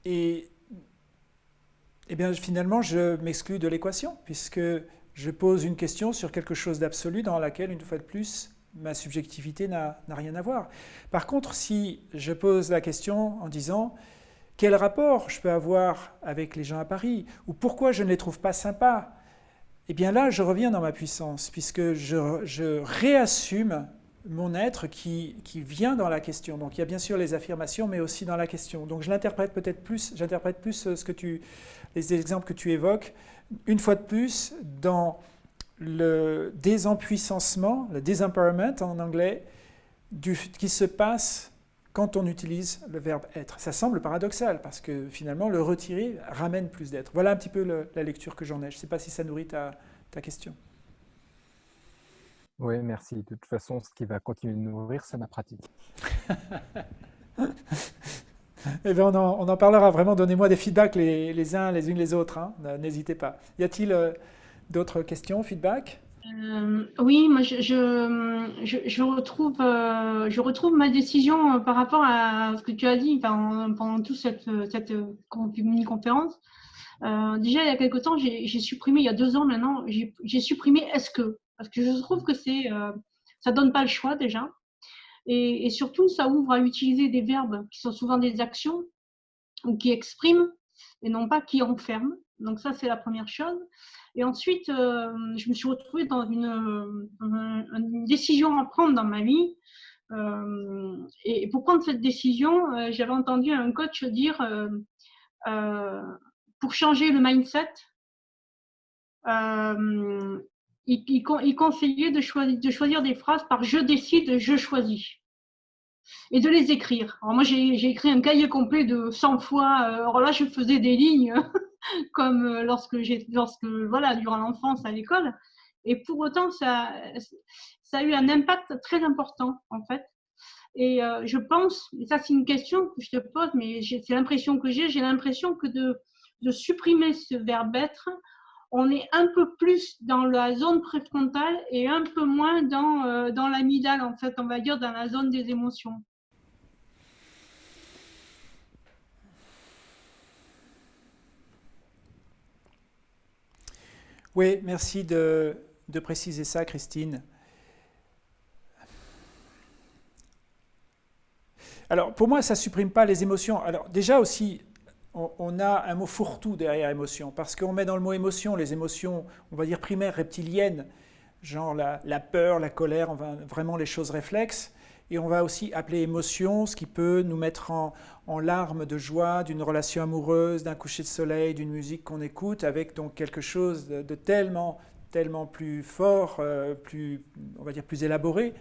et, et bien, finalement, je m'exclus de l'équation, puisque je pose une question sur quelque chose d'absolu dans laquelle, une fois de plus, ma subjectivité n'a rien à voir. Par contre, si je pose la question en disant quel rapport je peux avoir avec les gens à Paris? Ou pourquoi je ne les trouve pas sympas, eh bien là, je reviens dans ma puissance puisque je, réassume mon être qui, vient dans la question. Donc il y a bien sûr les affirmations, mais aussi dans la question. Donc je l'interprète peut-être plus, j'interprète plus euh, ce que tu, les exemples que tu évoques une fois de plus, dans le désempuissancement, le disempowerment en anglais, qui se passe quand on utilise le verbe être. Ça semble paradoxal parce que finalement le retirer ramène plus d'être. Voilà un petit peu la lecture que j'en ai. Je ne sais pas si ça nourrit ta, ta question. Oui, merci. De toute façon, ce qui va continuer de nourrir, c'est ma pratique. *laughs* Eh bien, on, en, parlera vraiment. Donnez-moi des feedbacks les, uns les unes les autres. Hein. N'hésitez pas. Y a-t-il euh, d'autres questions, feedback? Euh, Oui, moi je, je, retrouve, euh, je retrouve ma décision par rapport à ce que tu as dit pendant, toute cette, cette mini-conférence. déjà, il y a quelque temps, j'ai supprimé, il y a deux ans maintenant, j'ai supprimé est-ce que? Parce que je trouve que c'est ça donne pas le choix déjà. Et, surtout, ça ouvre à utiliser des verbes qui sont souvent des actions ou qui expriment et non pas qui enferment. Donc ça, c'est la première chose. Et ensuite, euh, je me suis retrouvée dans une, décision à prendre dans ma vie. Euh, et pour prendre cette décision, euh, j'avais entendu un coach dire, pour changer le mindset, il, conseillait de choisir, de choisir des phrases par je décide, je choisis. Et de les écrire. Alors moi, j'ai écrit un cahier complet de 100 fois. Euh, alors là, je faisais des lignes *laughs* comme euh, lorsque j'ai, lorsque voilà, durant l'enfance à l'école. Et pour autant, ça, ça a eu un impact très important en fait. Et je pense, et ça c'est une question que je te pose, mais c'est l'impression que j'ai, j'ai l'impression que de, de supprimer ce verbe être, on est un peu plus dans la zone préfrontale et un peu moins dans, euh, dans l'amygdale, en fait, on va dire dans la zone des émotions. Oui, merci de, de préciser ça, Christine. Alors, pour moi, ça ne supprime pas les émotions. Alors, déjà aussi, on, a un mot fourre-tout derrière émotion, parce qu'on met dans le mot émotion les émotions, on va dire primaires, reptiliennes, genre la, peur, la colère, on va, vraiment les choses réflexes, et on va aussi appeler émotion ce qui peut nous mettre en, larmes de joie d'une relation amoureuse, d'un coucher de soleil, d'une musique qu'on écoute, avec donc quelque chose de, tellement, tellement plus fort, euh, plus, on va dire plus élaboré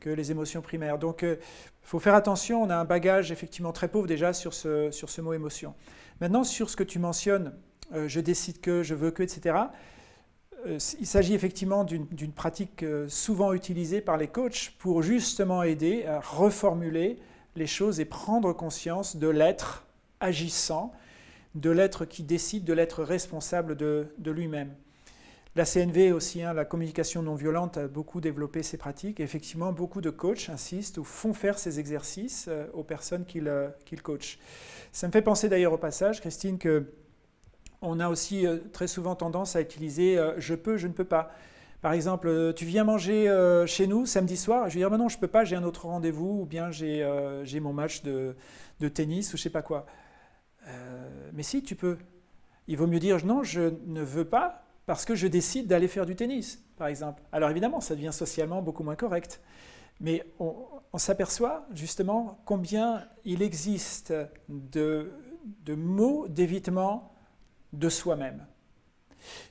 que les émotions primaires. Donc, il euh, faut faire attention, on a un bagage effectivement très pauvre déjà sur ce, sur ce mot émotion. Maintenant, sur ce que tu mentionnes, euh, je décide que, je veux que, etc., euh, il s'agit effectivement d'une pratique souvent utilisée par les coachs pour justement aider à reformuler les choses et prendre conscience de l'être agissant, de l'être qui décide, de l'être responsable de, de lui-même. La CNV aussi, hein, la communication non violente, a beaucoup développé ces pratiques. effectivement, beaucoup de coachs insistent ou font faire ces exercices euh, aux personnes qu'ils euh, coachent. Ça me fait penser d'ailleurs au passage, Christine, que on a aussi euh, très souvent tendance à utiliser je peux, je ne peux pas. Par exemple, tu viens manger chez nous samedi soir, je vais dire non, je ne peux pas, j'ai un autre rendez-vous, ou bien j'ai mon match de, de, tennis, ou je ne sais pas quoi. mais si, tu peux. Il vaut mieux dire non, je ne veux pas, parce que je décide d'aller faire du tennis, par exemple. Alors évidemment, ça devient socialement beaucoup moins correct. Mais on, s'aperçoit justement combien il existe de, mots d'évitement de soi-même,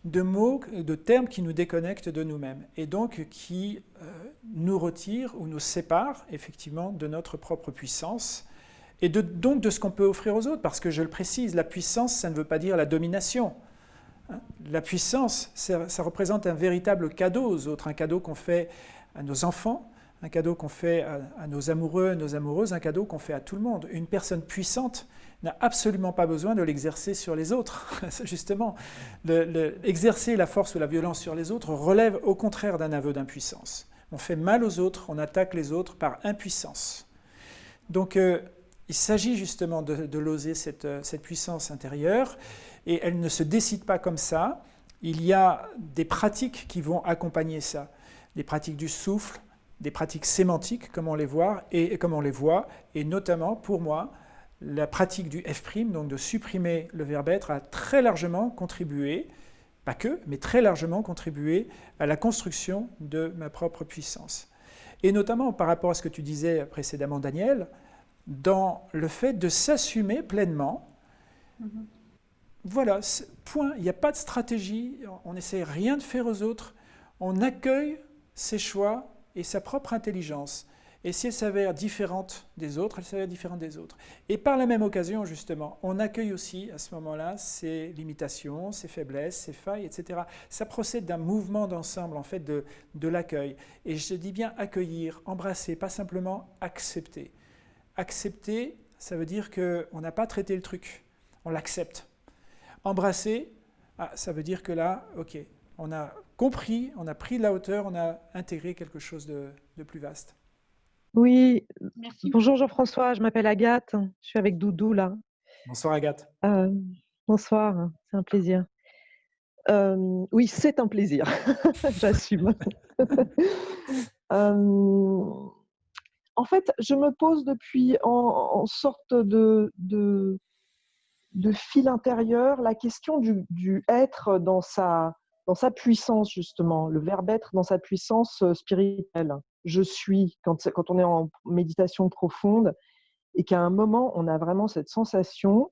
de mots, de termes qui nous déconnectent de nous-mêmes et donc qui euh, nous retirent ou nous séparent effectivement de notre propre puissance et donc de ce qu'on peut offrir aux autres. Parce que je le précise, la puissance, ça ne veut pas dire la domination. La puissance, ça, représente un véritable cadeau aux autres, un cadeau qu'on fait à nos enfants, un cadeau qu'on fait à, nos amoureux, à nos amoureuses, un cadeau qu'on fait à tout le monde. Une personne puissante n'a absolument pas besoin de l'exercer sur les autres. *laughs* Justement, exercer la force ou la violence sur les autres relève au contraire d'un aveu d'impuissance. On fait mal aux autres, on attaque les autres par impuissance. Donc, euh, il s'agit justement de, loser cette, cette puissance intérieure et elle ne se décide pas comme ça. Il y a des pratiques qui vont accompagner ça, des pratiques du souffle, des pratiques sémantiques, comme on les voit, et, comme les voit, et notamment pour moi, la pratique du F', donc de supprimer le verbe être, a très largement contribué, pas que, mais très largement contribué à la construction de ma propre puissance. Et notamment par rapport à ce que tu disais précédemment, Daniel, dans le fait de s'assumer pleinement, mm-hmm. Voilà, point. Il n'y a pas de stratégie, on n'essaie rien de faire aux autres, on accueille ses choix et sa propre intelligence. Et si elle s'avère différente des autres, elle s'avère différente des autres. Et par la même occasion, justement, on accueille aussi à ce moment-là ses limitations, ses faiblesses, ses failles, etc. Ça procède d'un mouvement d'ensemble, en fait, de, de l'accueil. Et je dis bien accueillir, embrasser, pas simplement accepter. Accepter, ça veut dire qu'on n'a pas traité le truc, on l'accepte. Embrasser, ah, ça veut dire que là, ok, on a compris, on a pris de la hauteur, on a intégré quelque chose de, plus vaste. Oui, bonjour Jean-François, je m'appelle Agathe, je suis avec Doudou là. Bonsoir Agathe. Euh, bonsoir, c'est un plaisir. Euh, oui, c'est un plaisir, *laughs* j'assume. *laughs* Euh, en fait, je me pose depuis en, sorte de, de fil intérieur la question du, être dans sa, puissance, justement, le verbe être dans sa puissance euh, spirituelle. Je suis, quand, quand on est en méditation profonde, et qu'à un moment, on a vraiment cette sensation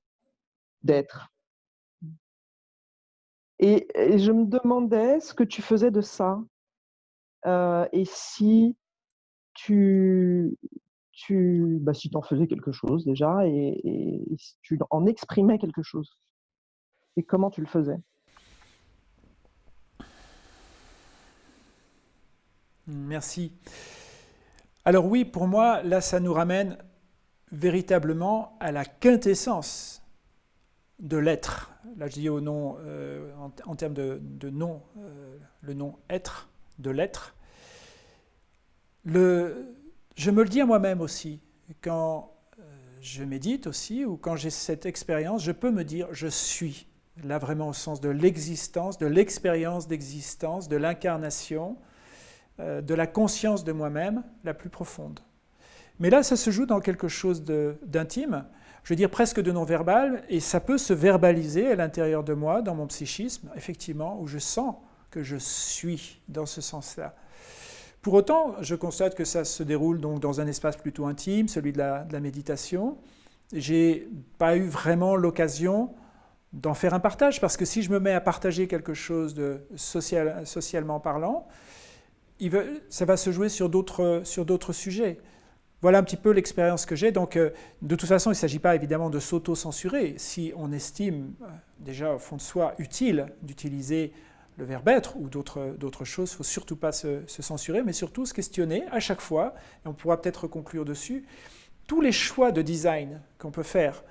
d'être. Et, je me demandais ce que tu faisais de ça, euh, et si tu, tu, bah, si en faisais quelque chose déjà et, si tu en exprimais quelque chose. Et comment tu le faisais? Merci. Alors oui, pour moi, là, ça nous ramène véritablement à la quintessence de l'être. Là, je dis au nom, euh, en, termes de, nom, euh, le nom être, de l'être. Je me le dis à moi-même aussi, quand euh, je médite aussi, ou quand j'ai cette expérience, je peux me dire je suis, là vraiment au sens de l'existence, de l'expérience d'existence, de l'incarnation, de la conscience de moi-même la plus profonde. Mais là, ça se joue dans quelque chose d'intime, je veux dire presque de non-verbal, et ça peut se verbaliser à l'intérieur de moi, dans mon psychisme, effectivement, où je sens que je suis dans ce sens-là. Pour autant, je constate que ça se déroule donc dans un espace plutôt intime, celui de la, de la méditation. Pas eu vraiment l'occasion d'en faire un partage, parce que si je me mets à partager quelque chose de social, socialement parlant, ça va se jouer sur d'autres sujets. Voilà un petit peu l'expérience que j'ai. Donc, euh, de toute façon, il ne s'agit pas évidemment de s'auto-censurer. Si on estime euh, déjà au fond de soi utile d'utiliser le verbe être ou d'autres choses, il ne faut surtout pas se, censurer, mais surtout se questionner à chaque fois, et on pourra peut-être conclure dessus, tous les choix de design qu'on peut faire,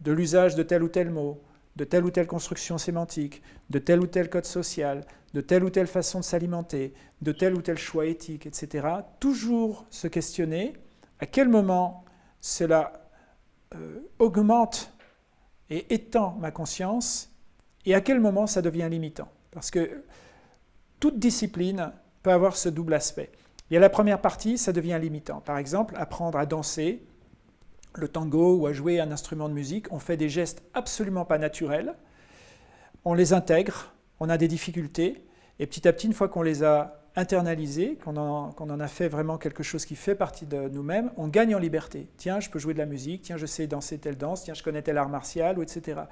de l'usage de tel ou tel mot, de telle ou telle construction sémantique, de tel ou tel code social, de telle ou telle façon de s'alimenter, de tel ou tel choix éthique, etc. Toujours se questionner à quel moment cela euh, augmente et étend ma conscience et à quel moment ça devient limitant. Parce que toute discipline peut avoir ce double aspect. Y a la première partie, ça devient limitant. Par exemple, apprendre à danser le tango ou à jouer un instrument de musique, on fait des gestes absolument pas naturels, on les intègre, on a des difficultés, et petit à petit, une fois qu'on les a internalisé, qu'on en, a fait vraiment quelque chose qui fait partie de nous-mêmes, on gagne en liberté. Tiens, je peux jouer de la musique, tiens, je sais danser telle danse, tiens, je connais tel art martial, ou etc.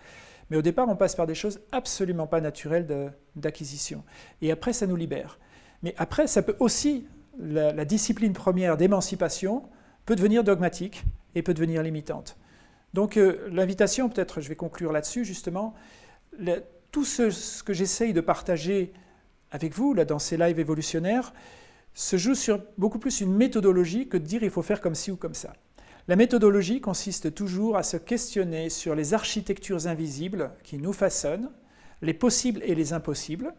Mais au départ, on passe par des choses absolument pas naturelles d'acquisition. Et après, ça nous libère. Mais après, ça peut aussi, la, discipline première d'émancipation peut devenir dogmatique et peut devenir limitante. Donc euh, l'invitation, peut-être je vais conclure là-dessus justement, tout ce que j'essaye de partager avec vous, là, dans ces lives évolutionnaires, se joue sur beaucoup plus une méthodologie que de dire il faut faire comme ci ou comme ça. La méthodologie consiste toujours à se questionner sur les architectures invisibles qui nous façonnent, les possibles et les impossibles.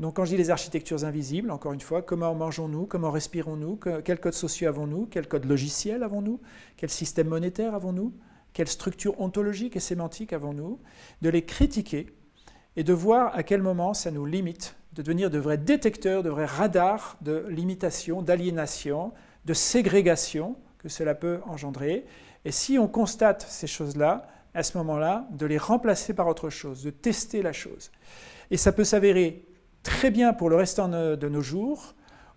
Donc quand je dis les architectures invisibles, encore une fois, comment mangeons-nous, comment respirons-nous, quels codes sociaux avons-nous, quels codes logiciels avons-nous, quel système monétaire avons-nous, quelle structure ontologique et sémantique avons-nous, de les critiquer et de voir à quel moment ça nous limite de devenir de vrais détecteurs, de vrais radars de limitation, d'aliénation, de ségrégation cela peut engendrer. Et si on constate ces choses-là, à ce moment-là, de les remplacer par autre chose, de tester la chose. Et ça peut s'avérer très bien pour le restant de nos jours,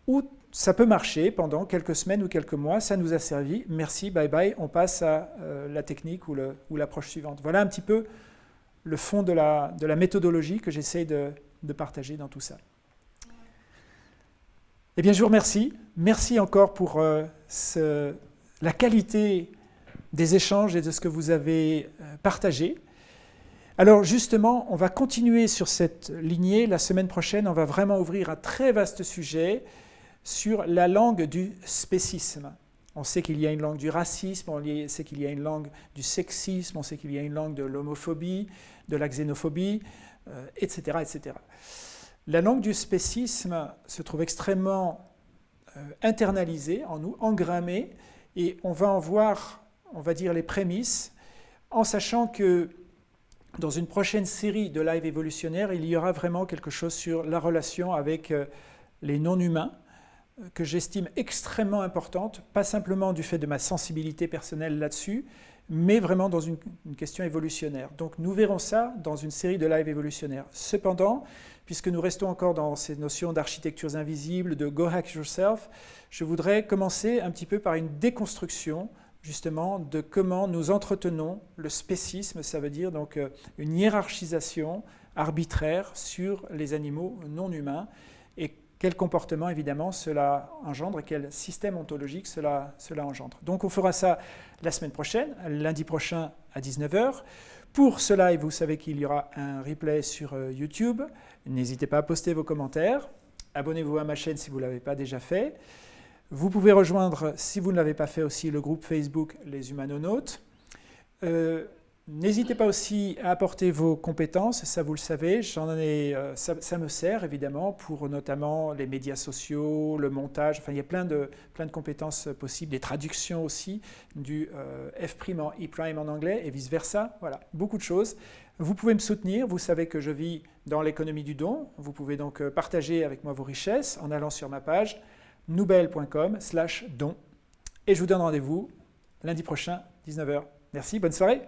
ou ça peut marcher pendant quelques semaines ou quelques mois, ça nous a servi, merci, bye bye, on passe à euh, la technique ou l'approche suivante. Voilà un petit peu le fond de la, de la méthodologie que j'essaie de, partager dans tout ça. Eh bien, je vous remercie. Merci encore pour euh, la qualité des échanges et de ce que vous avez euh, partagé. Alors justement, on va continuer sur cette lignée. La semaine prochaine, on va vraiment ouvrir un très vaste sujet sur la langue du spécisme. On sait qu'il y a une langue du racisme, on sait qu'il y a une langue du sexisme, on sait qu'il y a une langue de l'homophobie, de la xénophobie, etc., euh, etc. La langue du spécisme se trouve extrêmement euh, internalisée en nous, engrammée, et on va en voir, on va dire, les prémices, en sachant que dans une prochaine série de live évolutionnaires, il y aura vraiment quelque chose sur la relation avec euh, les non-humains, que j'estime extrêmement importante, pas simplement du fait de ma sensibilité personnelle là-dessus, mais vraiment dans une, question évolutionnaire. Donc nous verrons ça dans une série de live évolutionnaires. Cependant, puisque nous restons encore dans ces notions d'architectures invisibles, de go hack yourself, je voudrais commencer un petit peu par une déconstruction justement de comment nous entretenons le spécisme, ça veut dire donc euh, une hiérarchisation arbitraire sur les animaux non humains et quel comportement évidemment cela engendre et quel système ontologique cela, cela engendre. Donc on fera ça la semaine prochaine, lundi prochain à 19h. Pour ce live, vous savez qu'il y aura un replay sur euh, YouTube. N'hésitez pas à poster vos commentaires. Abonnez-vous à ma chaîne si vous ne l'avez pas déjà fait. Vous pouvez rejoindre, si vous ne l'avez pas fait aussi, le groupe Facebook Les Humanonautes. Euh, N'hésitez pas aussi à apporter vos compétences, ça vous le savez, euh, ça, me sert évidemment pour notamment les médias sociaux, le montage, enfin il y a plein de, compétences possibles, des traductions aussi du euh, F' en E' en anglais et vice-versa, voilà, beaucoup de choses. Vous pouvez me soutenir, vous savez que je vis dans l'économie du don, vous pouvez donc euh, partager avec moi vos richesses en allant sur ma page noubel.com slash don. Et je vous donne rendez-vous lundi prochain, 19h. Merci, bonne soirée